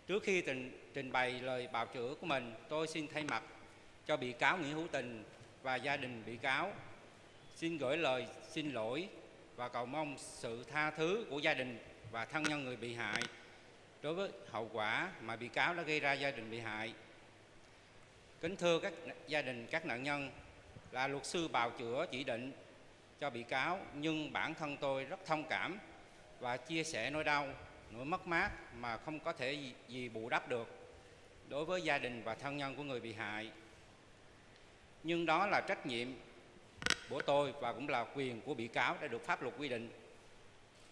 Trước khi trình, trình bày lời bào chữa của mình, tôi xin thay mặt cho bị cáo Nguyễn Hữu Tình và gia đình bị cáo xin gửi lời xin lỗi và cầu mong sự tha thứ của gia đình và thân nhân người bị hại đối với hậu quả mà bị cáo đã gây ra gia đình bị hại. Kính thưa các gia đình các nạn nhân, là luật sư bào chữa chỉ định cho bị cáo nhưng bản thân tôi rất thông cảm và chia sẻ nỗi đau, nỗi mất mát mà không có thể gì, gì bù đắp được đối với gia đình và thân nhân của người bị hại. Nhưng đó là trách nhiệm của tôi và cũng là quyền của bị cáo đã được pháp luật quy định.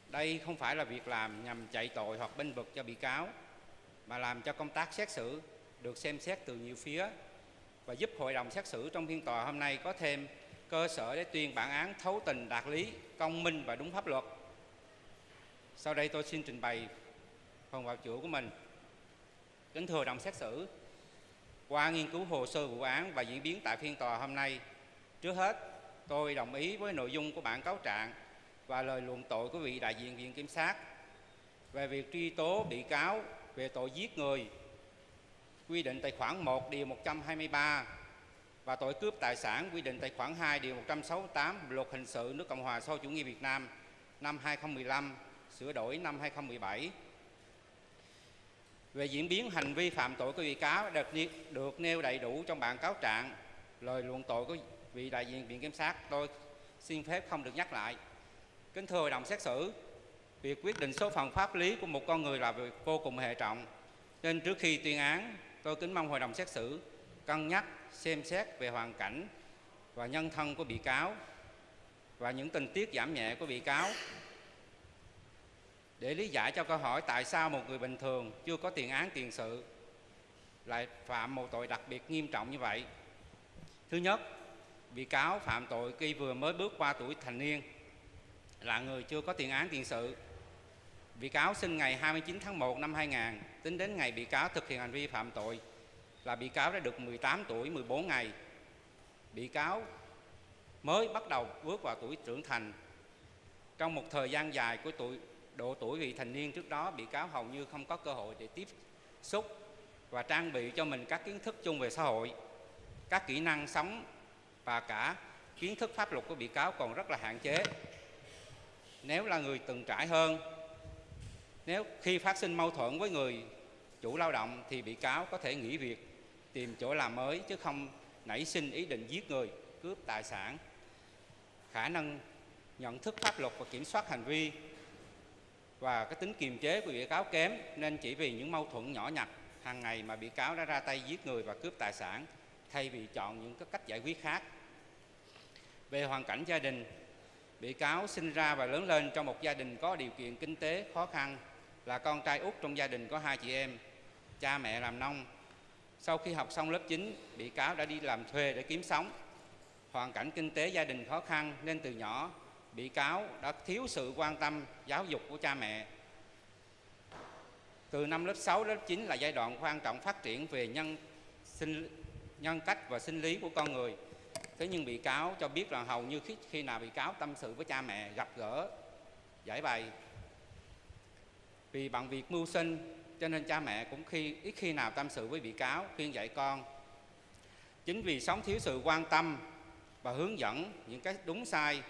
Đây không phải là việc làm nhằm chạy tội hoặc bênh vực cho bị cáo mà làm cho công tác xét xử được xem xét từ nhiều phía và giúp hội đồng xét xử trong phiên tòa hôm nay có thêm cơ sở để tuyên bản án thấu tình đạt lý, công minh và đúng pháp luật. Sau đây tôi xin trình bày phần bào chữa của mình. Kính thưa đồng xét xử, qua nghiên cứu hồ sơ vụ án và diễn biến tại phiên tòa hôm nay, trước hết tôi đồng ý với nội dung của bản cáo trạng và lời luận tội của vị đại diện viện kiểm sát về việc truy tố bị cáo về tội giết người quy định tại khoản 1 điều 123 và tội cướp tài sản quy định tại khoản 2 điều 168 Luật hình sự nước Cộng hòa xã hội chủ nghĩa Việt Nam năm 2015 sửa đổi năm 2017. Về diễn biến hành vi phạm tội của bị cáo được, được nêu đầy đủ trong bản cáo trạng, lời luận tội của vị đại diện viện kiểm sát tôi xin phép không được nhắc lại. Kính thưa hội đồng xét xử, việc quyết định số phận pháp lý của một con người là việc vô cùng hệ trọng. Nên trước khi tuyên án, tôi kính mong hội đồng xét xử cân nhắc xem xét về hoàn cảnh và nhân thân của bị cáo và những tình tiết giảm nhẹ của bị cáo để lý giải cho câu hỏi tại sao một người bình thường chưa có tiền án tiền sự lại phạm một tội đặc biệt nghiêm trọng như vậy. Thứ nhất, bị cáo phạm tội khi vừa mới bước qua tuổi thành niên là người chưa có tiền án tiền sự. Bị cáo sinh ngày 29 tháng 1 năm 2000, tính đến ngày bị cáo thực hiện hành vi phạm tội là bị cáo đã được 18 tuổi 14 ngày. Bị cáo mới bắt đầu bước vào tuổi trưởng thành. Trong một thời gian dài của tuổi độ tuổi vị thành niên trước đó, bị cáo hầu như không có cơ hội để tiếp xúc và trang bị cho mình các kiến thức chung về xã hội, các kỹ năng sống và cả kiến thức pháp luật của bị cáo còn rất là hạn chế. Nếu là người từng trải hơn, nếu khi phát sinh mâu thuẫn với người chủ lao động thì bị cáo có thể nghỉ việc tìm chỗ làm mới chứ không nảy sinh ý định giết người, cướp tài sản. Khả năng nhận thức pháp luật và kiểm soát hành vi và cái tính kiềm chế của bị cáo kém nên chỉ vì những mâu thuẫn nhỏ nhặt hàng ngày mà bị cáo đã ra tay giết người và cướp tài sản thay vì chọn những cái cách giải quyết khác. Về hoàn cảnh gia đình, bị cáo sinh ra và lớn lên trong một gia đình có điều kiện kinh tế khó khăn, là con trai út trong gia đình có hai chị em, cha mẹ làm nông. Sau khi học xong lớp 9, bị cáo đã đi làm thuê để kiếm sống. Hoàn cảnh kinh tế gia đình khó khăn nên từ nhỏ bị cáo đã thiếu sự quan tâm giáo dục của cha mẹ. Từ năm lớp 6 lớp 9 là giai đoạn quan trọng phát triển về nhân sinh nhân cách và sinh lý của con người. Thế nhưng bị cáo cho biết là hầu như khi, khi nào bị cáo tâm sự với cha mẹ gặp gỡ giải bày vì bằng việc mưu sinh cho nên cha mẹ cũng khi, ít khi nào tâm sự với bị cáo, khuyên dạy con. Chính vì sống thiếu sự quan tâm và hướng dẫn những cái đúng sai,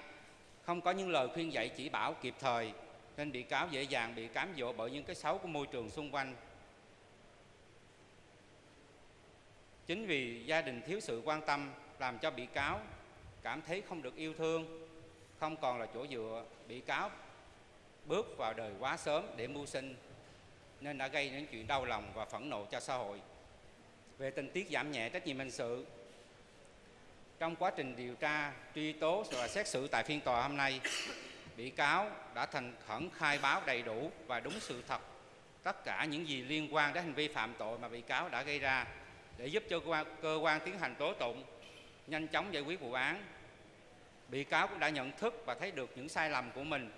không có những lời khuyên dạy chỉ bảo kịp thời, nên bị cáo dễ dàng bị cám dỗ bởi những cái xấu của môi trường xung quanh. Chính vì gia đình thiếu sự quan tâm làm cho bị cáo cảm thấy không được yêu thương, không còn là chỗ dựa, bị cáo bước vào đời quá sớm để mưu sinh nên đã gây đến chuyện đau lòng và phẫn nộ cho xã hội. Về tình tiết giảm nhẹ trách nhiệm hình sự, trong quá trình điều tra, truy tố và xét xử tại phiên tòa hôm nay, bị cáo đã thành khẩn khai báo đầy đủ và đúng sự thật tất cả những gì liên quan đến hành vi phạm tội mà bị cáo đã gây ra để giúp cho cơ quan, cơ quan tiến hành tố tụng nhanh chóng giải quyết vụ án. Bị cáo cũng đã nhận thức và thấy được những sai lầm của mình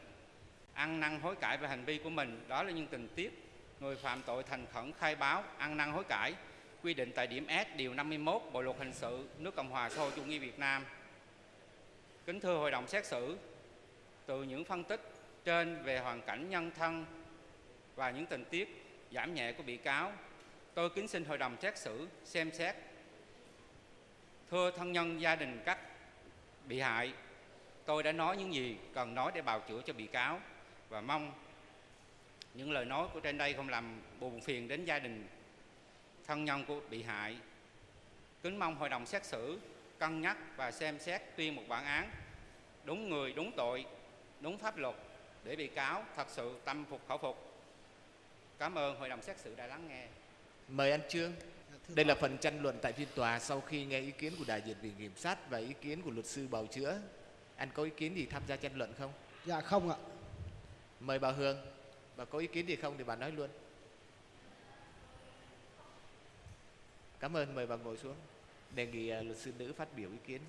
ăn năn hối cải về hành vi của mình đó là những tình tiết người phạm tội thành khẩn khai báo ăn năn hối cải quy định tại điểm S điều 51 Bộ luật hình sự nước Cộng hòa xã hội chủ nghĩa Việt Nam. Kính thưa hội đồng xét xử, từ những phân tích trên về hoàn cảnh nhân thân và những tình tiết giảm nhẹ của bị cáo, tôi kính xin hội đồng xét xử xem xét. Thưa thân nhân gia đình các bị hại, tôi đã nói những gì cần nói để bào chữa cho bị cáo và mong những lời nói của trên đây không làm buồn phiền đến gia đình thân nhân của bị hại kính mong hội đồng xét xử cân nhắc và xem xét tuyên một bản án đúng người đúng tội đúng pháp luật để bị cáo thật sự tâm phục khẩu phục cảm ơn hội đồng xét xử đã lắng nghe Mời anh Trương. Đây là phần tranh luận tại phiên tòa sau khi nghe ý kiến của đại diện viện kiểm sát và ý kiến của luật sư bào chữa. Anh có ý kiến gì tham gia tranh luận không? dạ không ạ Mời bà Hương. Bà có ý kiến gì không thì bà nói luôn. Cảm ơn, mời bà ngồi xuống. Đề nghị à, luật sư nữ phát biểu ý kiến.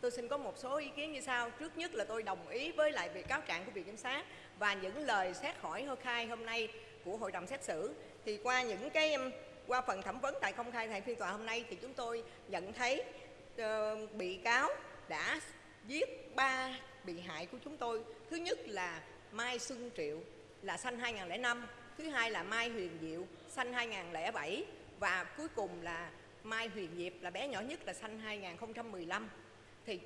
Tôi xin có một số ý kiến như sau. Trước nhất là tôi đồng ý với lại việc cáo trạng của Viện Kiểm sát và những lời xét hỏi hơ khai hôm nay của hội đồng xét xử. Thì qua những cái qua phần thẩm vấn tại công khai tại phiên tòa hôm nay thì chúng tôi nhận thấy uh, bị cáo đã giết ba bị hại của chúng tôi. Thứ nhất là Mai Xuân Triệu là sanh 2005, thứ hai là Mai Huyền Diệu sanh 2007 và cuối cùng là Mai Huyền Diệp là bé nhỏ nhất là sanh 2015 thì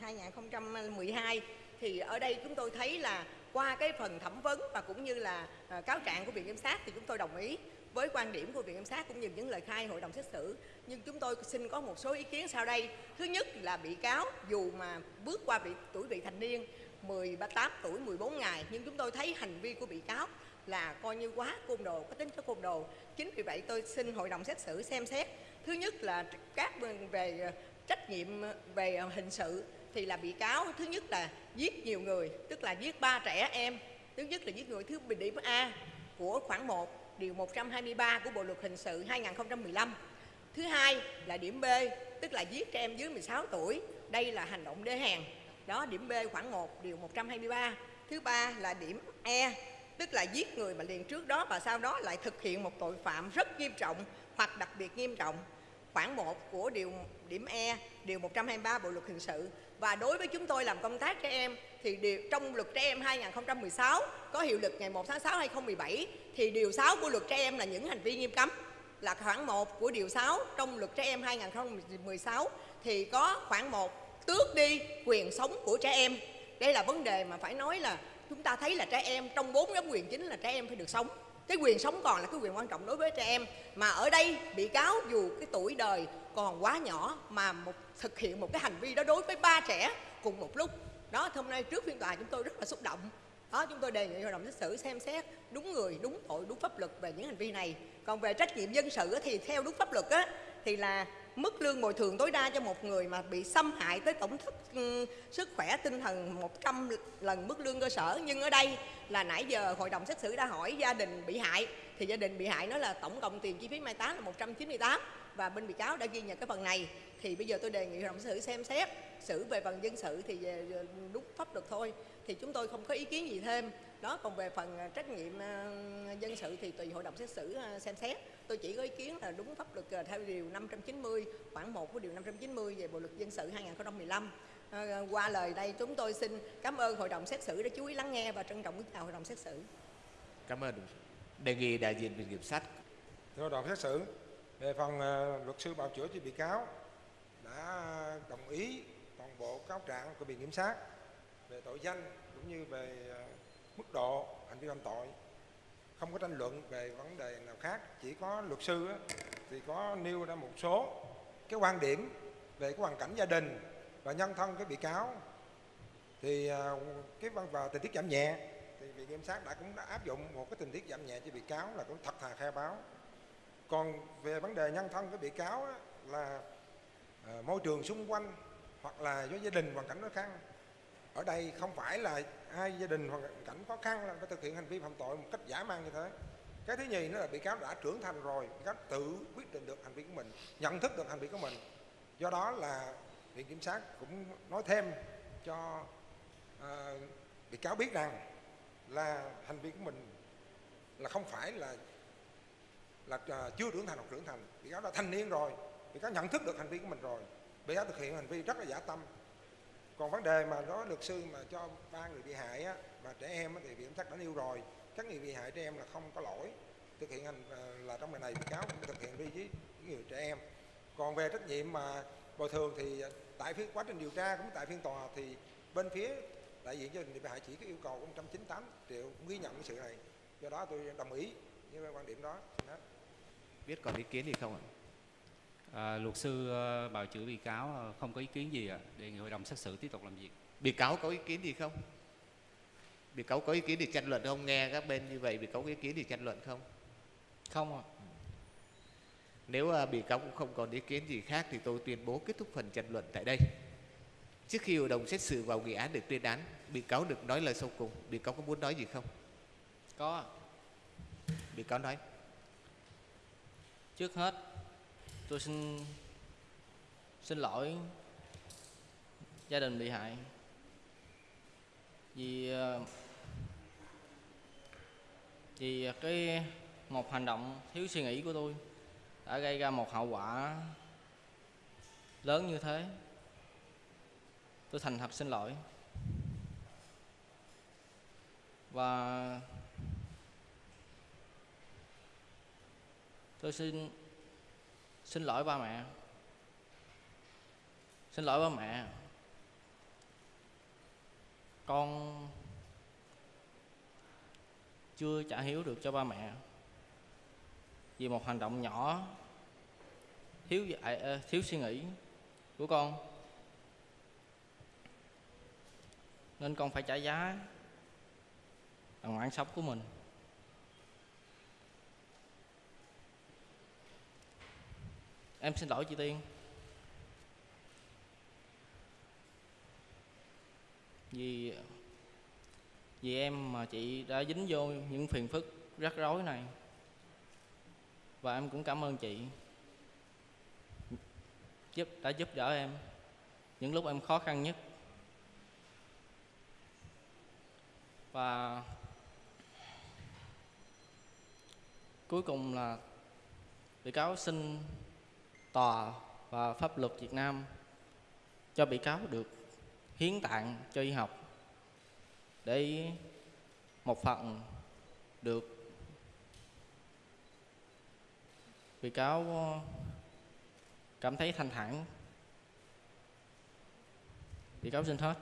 2012 thì ở đây chúng tôi thấy là qua cái phần thẩm vấn và cũng như là à, cáo trạng của viện kiểm sát thì chúng tôi đồng ý với quan điểm của viện kiểm sát cũng như những lời khai hội đồng xét xử. Nhưng chúng tôi xin có một số ý kiến sau đây. Thứ nhất là bị cáo dù mà bước qua vị tuổi vị thành niên 18 tuổi 14 ngày. Nhưng chúng tôi thấy hành vi của bị cáo là coi như quá côn đồ, có tính chất côn đồ. Chính vì vậy tôi xin hội đồng xét xử xem xét. Thứ nhất là các bên về ờ, trách nhiệm ờ, về hình sự thì là bị cáo thứ nhất là giết nhiều người, tức là giết ba trẻ em. Thứ nhất là giết người thứ bình điểm A của khoảng 1 điều 123 của Bộ luật hình sự 2015 thứ hai là điểm B, tức là giết trẻ em dưới 16 tuổi. Đây là hành động đê hèn đó điểm B khoảng 1 điều 123 thứ ba là điểm E tức là giết người mà liền trước đó và sau đó lại thực hiện một tội phạm rất nghiêm trọng hoặc đặc biệt nghiêm trọng. Khoảng 1 của điều điểm E điều 123 Bộ luật hình sự. Và đối với chúng tôi làm công tác trẻ em thì điều, trong luật trẻ em 2016 có hiệu lực ngày 1 tháng 6 2017 thì điều 6 của luật trẻ em là những hành vi nghiêm cấm. Là khoảng 1 của điều 6 trong luật trẻ em 2016 thì có khoảng 1 tước đi quyền sống của trẻ em. Đây là vấn đề mà phải nói là chúng ta thấy là trẻ em trong bốn nhóm quyền chính là trẻ em phải được sống. Cái quyền sống còn là cái quyền quan trọng đối với trẻ em. Mà ở đây, bị cáo dù cái tuổi đời còn quá nhỏ mà một, thực hiện một cái hành vi đó đối với ba trẻ cùng một lúc. Đó, hôm nay trước phiên tòa chúng tôi rất là xúc động. Đó, chúng tôi đề nghị hội đồng xét xử xem xét đúng người, đúng tội, đúng pháp luật về những hành vi này. Còn về trách nhiệm dân sự thì theo đúng pháp luật á, thì là mức lương bồi thường tối đa cho một người mà bị xâm hại tới tổng thức ừ, sức khỏe tinh thần 100 lần mức lương cơ sở. Nhưng ở đây là nãy giờ hội đồng xét xử đã hỏi gia đình bị hại, thì gia đình bị hại nói là tổng cộng tiền chi phí mai táng là 198 và bên bị cáo đã ghi nhận cái phần này. Thì bây giờ tôi đề nghị hội đồng xét xử xem xét, xử về phần dân sự thì về đúng pháp luật thôi. Thì chúng tôi không có ý kiến gì thêm đó còn về phần trách nhiệm ờ, dân sự thì tùy hội đồng xét xử ờ, xem xét tôi chỉ có ý kiến là đúng pháp luật theo điều 590 khoảng 1 của điều 590 về bộ luật dân sự 2015 à, qua lời đây chúng tôi xin cảm ơn hội đồng xét xử đã chú ý lắng nghe và trân trọng kính chào hội đồng xét xử Cảm ơn. Đề nghị đại diện viện kiểm sát. Thưa hội đồng xét xử, về phần luật sư bào chữa cho bị cáo đã đồng ý toàn bộ cáo trạng của viện kiểm sát về tội danh cũng như về mức độ hành vi phạm tội. Không có tranh luận về vấn đề nào khác, chỉ có luật sư thì có nêu ra một số cái quan điểm về cái hoàn cảnh gia đình và nhân thân cái bị cáo. Thì à, cái văn và tình tiết giảm nhẹ, thì viện kiểm sát đã cũng đã áp dụng một cái tình tiết giảm nhẹ cho bị cáo là cũng thật thà khai báo. Còn về vấn đề nhân thân của bị cáo là à, môi trường xung quanh hoặc là do gia đình hoàn cảnh khó khăn ở đây không phải là hai gia đình hoàn cảnh khó khăn là phải thực hiện hành vi phạm tội một cách giả mang như thế. Cái thứ nhì nữa là bị cáo đã trưởng thành rồi bị cáo tự quyết định được hành vi của mình nhận thức được hành vi của mình. Do đó là viện kiểm sát cũng nói thêm cho à, bị cáo biết rằng là hành vi của mình là không phải là là à, chưa trưởng thành hoặc trưởng thành. Bị cáo đã thanh niên rồi bị cáo nhận thức được hành vi của mình rồi. Bị cáo thực hiện hành vi rất là giả tâm còn vấn đề mà nói luật sư mà cho ba người bị hại á, mà trẻ em á, thì viện sát đã nêu rồi. Các người bị hại trẻ em là không có lỗi. Thực hiện hành à, là trong ngày này bị cáo cũng thực hiện đi với những người trẻ em. Còn về trách nhiệm mà bồi thường thì à, tại phiên quá trình điều tra cũng tại phiên tòa thì bên phía đại diện gia đình bị hại chỉ có yêu cầu 198 triệu cũng ghi nhận cái sự này. Do đó tôi đồng ý với quan điểm đó. Biết còn ý kiến gì không ạ? À, luật sư ờ, bào chữa bị cáo ờ, không có ý kiến gì ạ. Đề nghị hội đồng xét xử tiếp tục làm việc. bị cáo có ý kiến gì không? Bị cáo có ý kiến gì tranh luận không? Nghe các bên như vậy bị cáo có ý kiến gì tranh luận không? Không ạ. Nếu à, bị cáo cũng không còn ý kiến gì khác thì tôi tuyên bố kết thúc phần tranh luận tại đây. Trước khi hội đồng xét xử vào nghị án để tuyên án bị cáo được nói lời sau cùng. Bị cáo có muốn nói gì không? Có ạ. bị cáo nói. Trước hết tôi xin xin lỗi gia đình bị hại vì ờ, vì cái một hành động thiếu suy nghĩ của tôi đã gây ra một hậu quả lớn như thế. Tôi thành thật xin lỗi. Và tôi xin xin lỗi ba mẹ. Xin lỗi ba mẹ. Con chưa trả hiếu được cho ba mẹ. Vì một hành động nhỏ, thiếu dạy à, à, thiếu suy nghĩ của con. Nên con phải trả giá bằng mạng sống của mình. Em xin lỗi, chị tiên. Vì vì em mà chị đã dính vô những phiền phức rắc rối này. Và em cũng cảm ơn chị giúp, đã giúp đỡ em những lúc em khó khăn nhất. Và cuối cùng là bị cáo xin tòa và pháp luật Việt Nam cho bị cáo được hiến tạng cho y học. Để một phần được bị cáo cảm thấy thanh thản. Bị cáo xin hết.